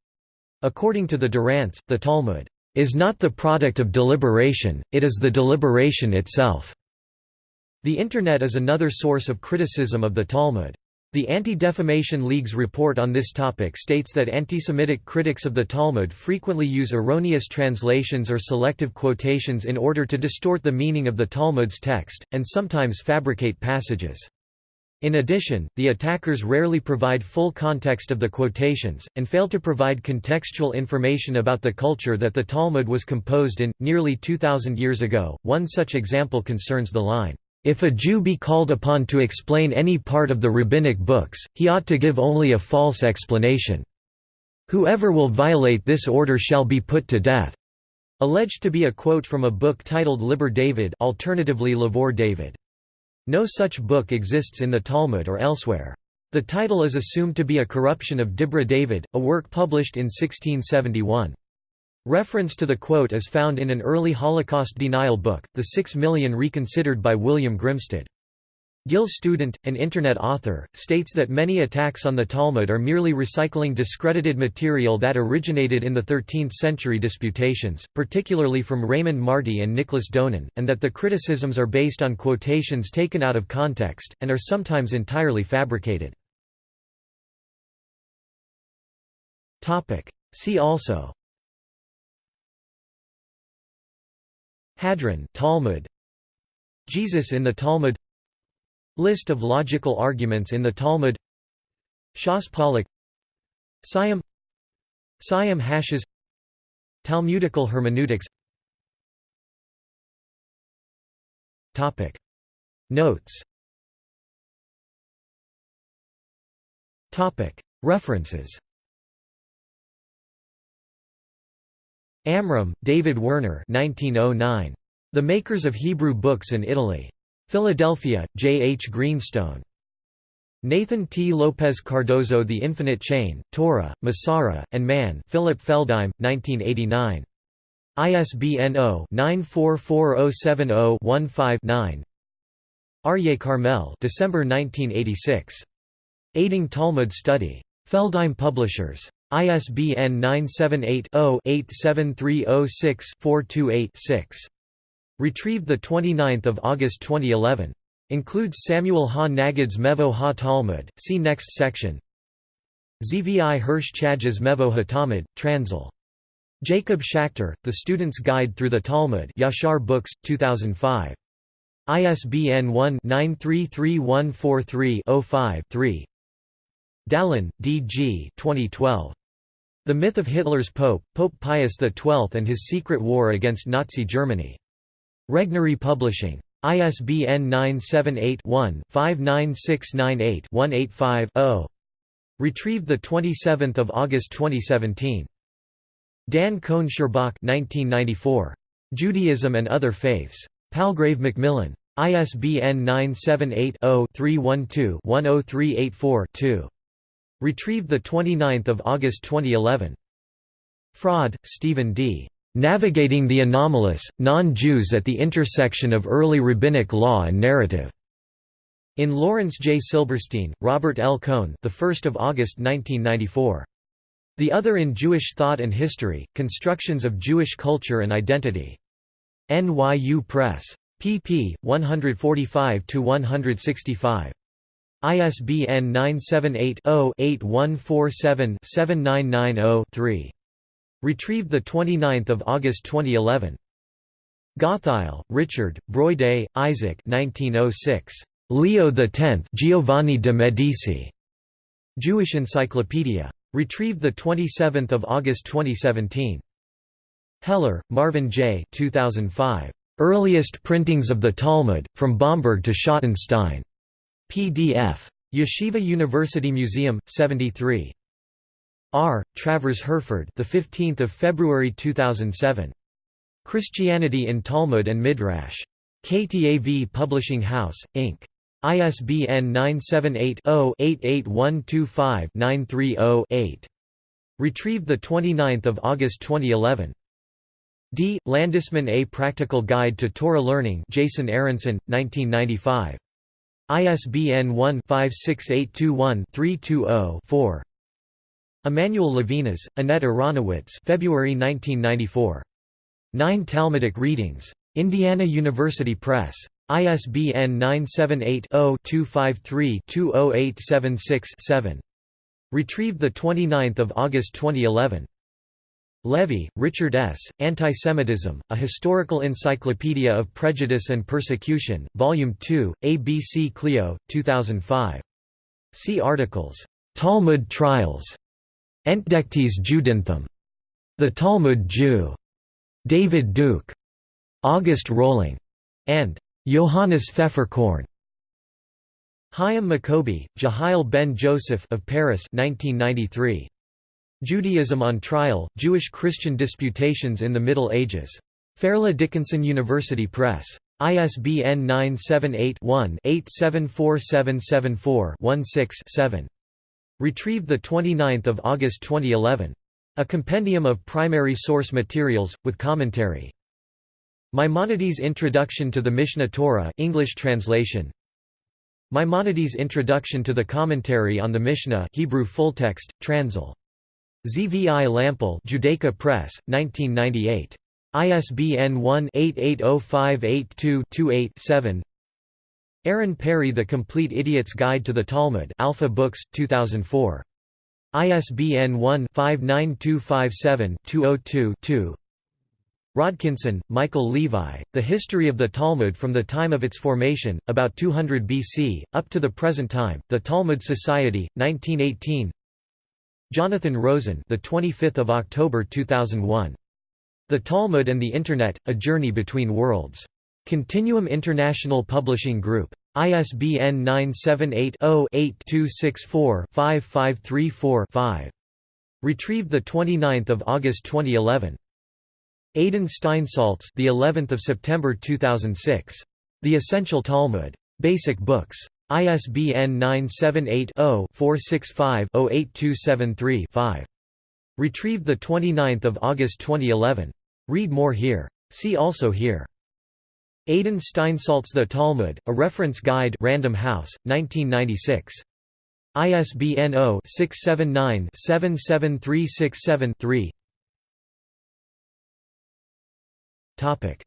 According to the Durants, the Talmud is not the product of deliberation, it is the deliberation itself. The Internet is another source of criticism of the Talmud. The Anti-Defamation League's report on this topic states that anti-Semitic critics of the Talmud frequently use erroneous translations or selective quotations in order to distort the meaning of the Talmud's text, and sometimes fabricate passages. In addition, the attackers rarely provide full context of the quotations, and fail to provide contextual information about the culture that the Talmud was composed in, nearly 2,000 years ago. One such example concerns the line, if a Jew be called upon to explain any part of the rabbinic books, he ought to give only a false explanation. Whoever will violate this order shall be put to death. Alleged to be a quote from a book titled Liber David alternatively Lavor David. No such book exists in the Talmud or elsewhere. The title is assumed to be a corruption of Dibra David, a work published in 1671. Reference to the quote is found in an early Holocaust denial book, The Six Million Reconsidered by William Grimstad. Gil Student, an Internet author, states that many attacks on the Talmud are merely recycling discredited material that originated in the 13th-century disputations, particularly from Raymond Marty and Nicholas Donin, and that the criticisms are based on quotations taken out of context, and are sometimes entirely fabricated. See also. Hadran Talmud. Jesus in the Talmud List of logical arguments in the Talmud. Shas Pollak Siyum Siyum HaShas. Talmudical hermeneutics. Topic. Notes. Topic. References. Amram, David Werner 1909. The Makers of Hebrew Books in Italy. Philadelphia, J. H. Greenstone. Nathan T. Lopez Cardozo The Infinite Chain, Torah, Masorah, and Man Philip Feldheim, 1989. ISBN 0-944070-15-9 Aryeh Carmel December 1986. Aiding Talmud Study. Feldheim Publishers. ISBN 978-0-87306-428-6. Retrieved 29 August 2011. Includes Samuel Ha Nagid's Mevo Ha Talmud, see next section. Zvi Hirsch Chajes Mevo Ha Talmud, Transil. Jacob Schachter, The Student's Guide Through the Talmud Yashar Books, 2005. ISBN 1-933143-05-3 Dallin, D. G. 2012. The Myth of Hitler's Pope, Pope Pius XII and His Secret War Against Nazi Germany. Regnery Publishing. ISBN 978-1-59698-185-0. Retrieved 27 August 2017. Dan Cohn Sherbok 1994. Judaism and Other Faiths. Palgrave Macmillan. ISBN 978 0 312 10384 2. Retrieved 29 August 2011. Fraade, Stephen D. Navigating the Anomalous, Non-Jews at the Intersection of Early Rabbinic Law and Narrative. In Lawrence J. Silberstein, Robert L. Cohn, the 1st of August 1994. The Other in Jewish Thought and History: Constructions of Jewish Culture and Identity. NYU Press. pp. 145 to 165. ISBN 978-0-8147-7990-3. Retrieved 29 August 2011. Gottheil, Richard, Broyde, Isaac 1906. Leo X Giovanni de Medici. Jewish Encyclopedia. Retrieved 27 August 2017. Heller, Marvin J. 2005. Earliest Printings of the Talmud, from Bomberg to Schottenstein. PDF. Yeshiva University Museum, 73. R. Travers Herford, the 15th of February 2007. Christianity in Talmud and Midrash. KTAV Publishing House, Inc. ISBN 978-0-88125-930-8. Retrieved 29 August 2011. D. Landisman A Practical Guide to Torah Learning Jason Aronson, 1995. ISBN 1-56821-320-4. Emanuel Levinas, Annette Aronowitz February 1994. Nine Talmudic Readings. Indiana University Press. ISBN 978-0-253-20876-7. Retrieved 29 August 2011. Levy, Richard S., Antisemitism, A Historical Encyclopedia of Prejudice and Persecution, Volume 2, ABC Clio, 2005. See articles, "'Talmud Trials' Entdecktes Judenthum", The Talmud Jew, David Duke, August Rohling, and Johannes Pfefferkorn. Hyam Maccoby, Jehiel ben Joseph of Paris 1993. Judaism on Trial, Jewish-Christian Disputations in the Middle Ages. Fairleigh Dickinson University Press. ISBN 978-1-874774-16-7. Retrieved 29 August 2011. A compendium of primary source materials, with commentary. Maimonides' Introduction to the Mishneh Torah English translation. Maimonides' Introduction to the Commentary on the Mishnah Hebrew fulltext, Transil. ZVI Lampel Judaica Press, 1998. ISBN 1-880582-28-7 Aaron Perry The Complete Idiot's Guide to the Talmud Alpha Books, 2004. ISBN 1-59257-202-2 Rodkinson, Michael Levi, The History of the Talmud from the Time of its Formation, about 200 BC, up to the present time, The Talmud Society, 1918 Jonathan Rosen the 25th of October 2001. The Talmud and the Internet: A Journey Between Worlds. Continuum International Publishing Group. ISBN 978-0-8264-5534-5. Retrieved 29 August 2011. Adin Steinsaltz the 11th of September 2006. The Essential Talmud. Basic Books. ISBN 978-0-465-08273-5. Retrieved 29 August 2011. Read more here. See also here. Adin Steinsaltz The Talmud, A Reference Guide Random House, 1996. ISBN 0-679-77367-3 Topic: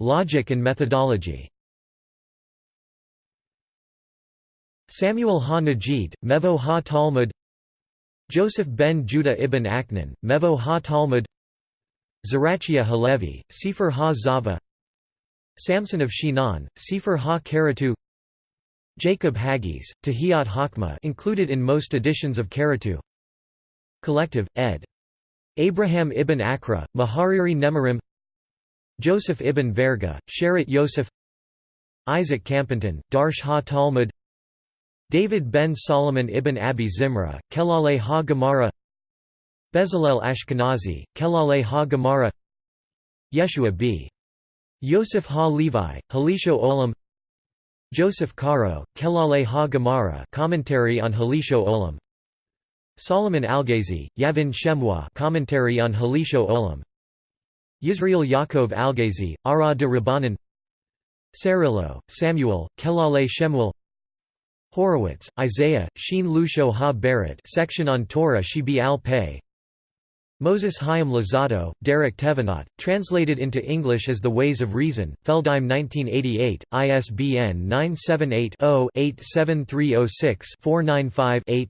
Logic and methodology. Samuel ha-Nagid, Mevo ha-Talmud Joseph ben Judah ibn Aknin, Mevo ha-Talmud Zarachia Halevi, Sefer ha-Zava Samson of Shinan, Sefer ha-Karatu Jacob Hagiz, Tahiyat Hakma included in most editions of Karatu. Collective, ed. Abraham ibn Akra, Mahariri Nemarim. Joseph ibn Verga, Sheret Yosef. Isaac Campanton, Darsh ha-Talmud David ben Solomon ibn Abi Zimra, Kelale ha-Gemara Bezalel Ashkenazi, Kelale ha-Gemara Yeshua b. Yosef ha-Levi, Halisho Olam Joseph Caro, Kelale ha-Gemara commentary on Halisho Olam Solomon Algazi, Yavin Shemwa commentary on Halisho Olam Yisrael Yaakov Algazi, Ara de Rabbanan Sarillo, Samuel, Kelale Shemuel Horowitz, Isaiah, Sheen Lusho Ha Barrett section on Torah Shibi al Pei Moses Chaim Luzzatto, Derek Tevenot, translated into English as The Ways of Reason, Feldheim 1988, ISBN 978-0-87306-495-8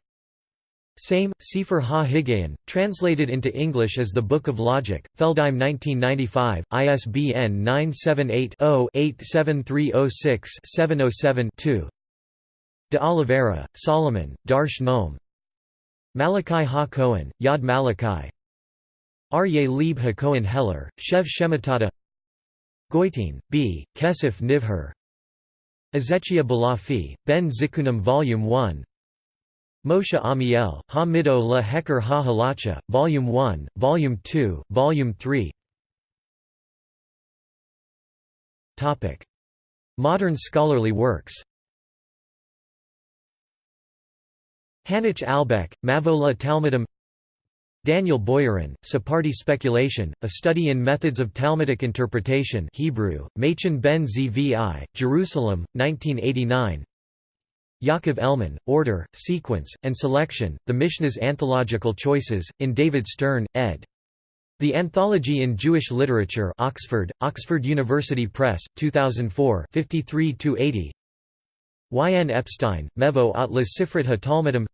Same, Sefer Ha-Higayon, translated into English as The Book of Logic, Feldheim 1995, ISBN 978 0 87306 707 2 De Oliveira, Solomon, Darsh Noam Malachi Ha-Cohen, Yad Malachi Aryeh Leib Ha-Cohen Heller, Shev Shemitata Goitin, B., Kesef Nivher Ezechia Balafi, Ben Zikunim Volume 1 Moshe Amiel, Ha-Mido La Heker Ha-Halacha, Volume 1, Volume 2, Volume 3 Modern scholarly works. Hanich Albeck, Mavola Talmudim Daniel Boyarin, Sephardi Speculation, A Study in Methods of Talmudic Interpretation Hebrew, Makhon ben Zvi, Jerusalem, 1989 Yaakov Elman, Order, Sequence, and Selection, The Mishnah's Anthological Choices, in David Stern, ed. The Anthology in Jewish Literature Oxford, Oxford University Press, 2004 53–80 Y. N. Epstein, Mevo Atlas la Sifrit ha-Talmudim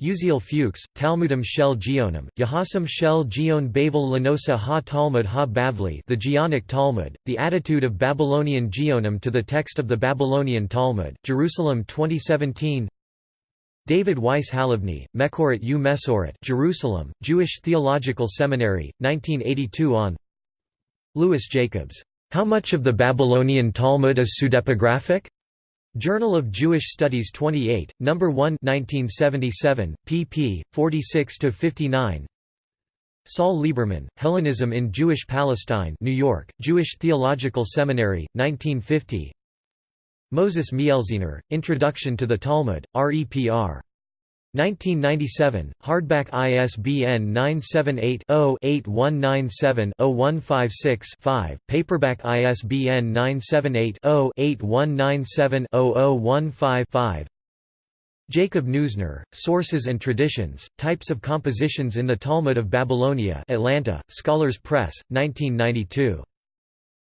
Uziel Fuchs, Talmudim shel Geonim, Yahasam shel Geon Bavel Lanosa ha-Talmud ha-Bavli The Geonic Talmud, The Attitude of Babylonian Geonim to the Text of the Babylonian Talmud, Jerusalem 2017 David Weiss Halivni, Mekoret U Mesoret Jerusalem, Jewish Theological Seminary, 1982 on Louis Jacobs, "'How much of the Babylonian Talmud is pseudepigraphic?' Journal of Jewish Studies 28, No. 1 1977, pp. 46–59 Saul Lieberman, Hellenism in Jewish Palestine New York, Jewish Theological Seminary, 1950 Moses Mielziner, Introduction to the Talmud, REPR. 1997, hardback ISBN 978-0-8197-0156-5, paperback ISBN 978-0-8197-0015-5 Jacob Neusner, Sources and Traditions, Types of Compositions in the Talmud of Babylonia Atlanta, Scholars Press, 1992.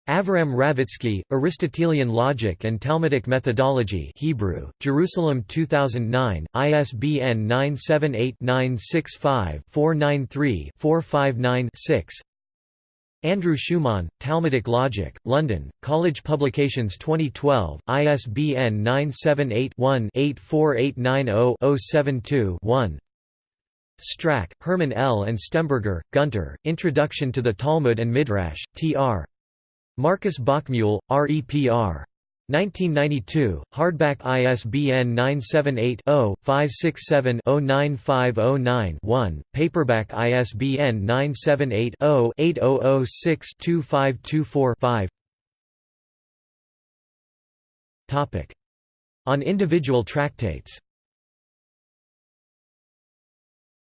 Avram Ravitsky, Aristotelian Logic and Talmudic Methodology Hebrew, Jerusalem 2009, ISBN 978-965-493-459-6 Andrew Schumann, Talmudic Logic, London, College Publications 2012, ISBN 978-1-84890-072-1 Strack, Herman L. and Stemberger, Gunter, Introduction to the Talmud and Midrash, Tr. Marcus Bockmuehl, REPR. 1992, hardback ISBN 978-0-567-09509-1, paperback ISBN 978-0-8006-2524-5 On individual tractates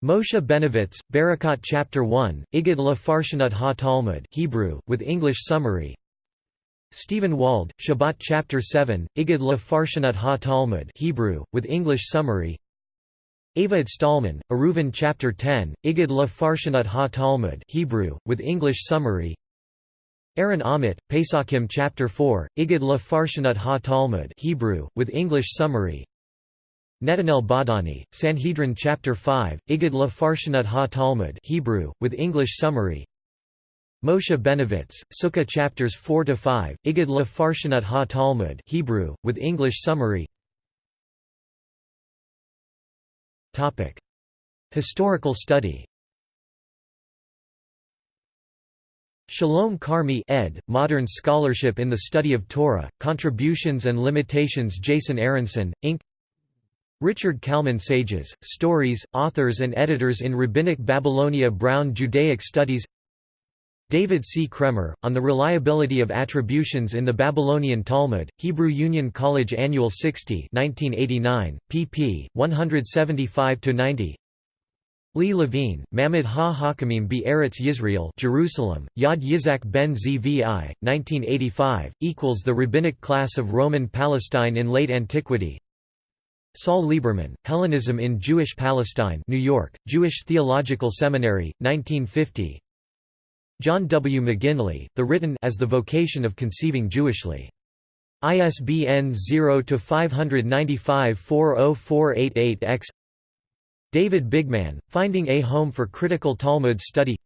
Moshe Benovitz, Berakhot Chapter 1, Igad la Farshanut ha-Talmud Hebrew, with English summary. Stephen Wald, Shabbat Chapter 7, Igad la Farshanut ha-Talmud Hebrew, with English summary. Ava Stallman, Eruvin Chapter 10, Igad la Farshanut ha-Talmud Hebrew, with English summary. Aaron Amit, Pesachim Chapter 4, Igad la Farshanut ha-Talmud Hebrew, with English summary Netanel Badani, Sanhedrin Chapter 5, Igad la Farshanut ha-Talmud Hebrew, with English summary Moshe Benovitz, Sukkah Chapters 4–5, Igad la Farshanut ha-Talmud Hebrew, with English summary Historical study Shalom Carmi ed., Modern Scholarship in the Study of Torah, Contributions and Limitations Jason Aronson, Inc. Richard Kalmin Sages, Stories, Authors and Editors in Rabbinic Babylonia Brown Judaic Studies David C. Kraemer, On the Reliability of Attributions in the Babylonian Talmud, Hebrew Union College Annual 60 1989, pp. 175–90 Lee Levine, Mamad ha-Hakamim be Eretz Yisrael Jerusalem, Yad Yizak ben Zvi, 1985, equals the rabbinic class of Roman Palestine in late antiquity Saul Lieberman, Hellenism in Jewish Palestine New York, Jewish Theological Seminary, 1950 John W. McGinley, The Written as the Vocation of Conceiving Jewishly. ISBN 0-595-40488-X David Bigman, Finding a Home for Critical Talmud Study.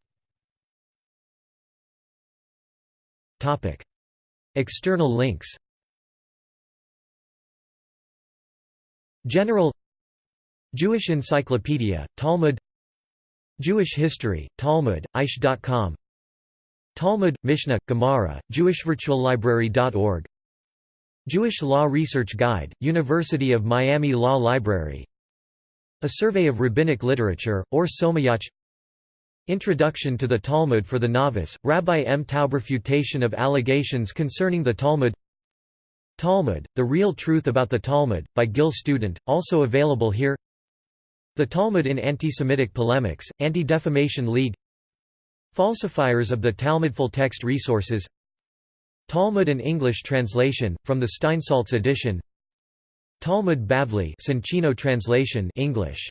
External links General Jewish Encyclopedia, Talmud Jewish History, Talmud, Aish.com Talmud, Mishnah, Gemara, JewishVirtualLibrary.org Jewish Law Research Guide, University of Miami Law Library A Survey of Rabbinic Literature, Ohr Somayach Introduction to the Talmud for the Novice, Rabbi M. Taub Refutation of Allegations Concerning the Talmud Talmud, The Real Truth About the Talmud, by Gil Student, also available here. The Talmud in Anti-Semitic Polemics, Anti-Defamation League. Falsifiers of the Talmud Full Text Resources. Talmud and English translation, from the Steinsaltz edition. Talmud Bavli translation English.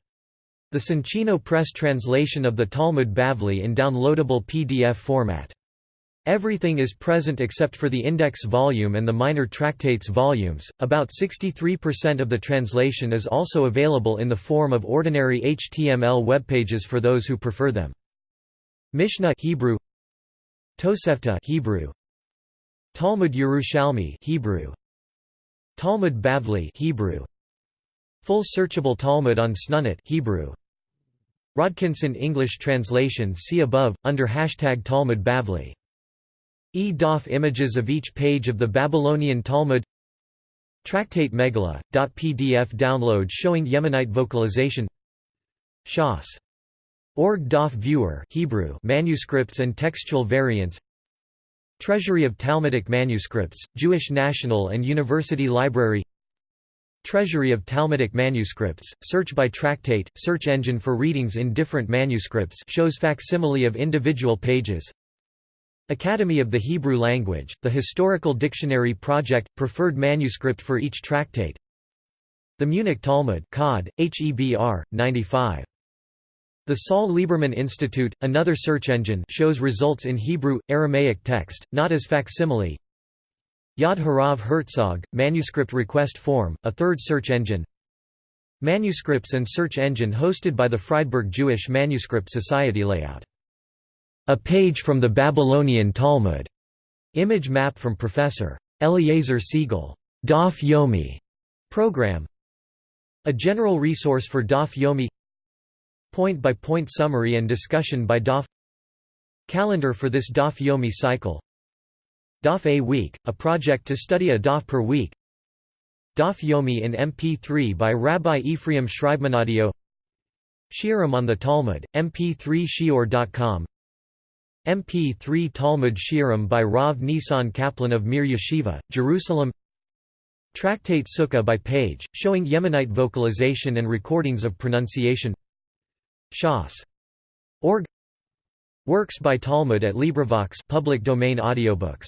The Soncino Press translation of the Talmud Bavli in downloadable PDF format. Everything is present except for the index volume and the minor tractates volumes. About 63% of the translation is also available in the form of ordinary HTML web pages for those who prefer them. Mishnah Hebrew Tosefta Hebrew Talmud Yerushalmi Hebrew Talmud Bavli Hebrew Full searchable Talmud on Snunit Hebrew Rodkinson English translation see above under hashtag Talmud Bavli E-DOF images of each page of the Babylonian Talmud. Tractate Megillah, .pdf download showing Yemenite vocalization. Shas. Org DOF Viewer Hebrew manuscripts and textual variants. Treasury of Talmudic Manuscripts, Jewish National and University Library. Treasury of Talmudic Manuscripts, search by tractate, search engine for readings in different manuscripts shows facsimile of individual pages Academy of the Hebrew Language, the Historical Dictionary Project, preferred manuscript for each tractate. The Munich Talmud Cod, HEBR, 95. The Saul Lieberman Institute, another search engine shows results in Hebrew, Aramaic text, not as facsimile. Yad Harav Herzog, manuscript request form, a third search engine. Manuscripts and search engine hosted by the Friedberg Jewish Manuscript Society layout a page from the Babylonian Talmud. Image map from Professor. Eliezer Segal. Daf Yomi program. A general resource for Daf Yomi Point-by-point -point summary and discussion by Daf Calendar for this Daf Yomi cycle Daf A Week, a project to study a Daf per week Daf Yomi in MP3 by Rabbi Ephraim Schreibmanadio Shiurim on the Talmud, mp3shiur.com MP3 Talmud Shiurim by Rav Nisan Kaplan of Mir Yeshiva, Jerusalem. Tractate Sukkah by page, showing Yemenite vocalization and recordings of pronunciation. Shas. Org. Works by Talmud at LibriVox public domain audiobooks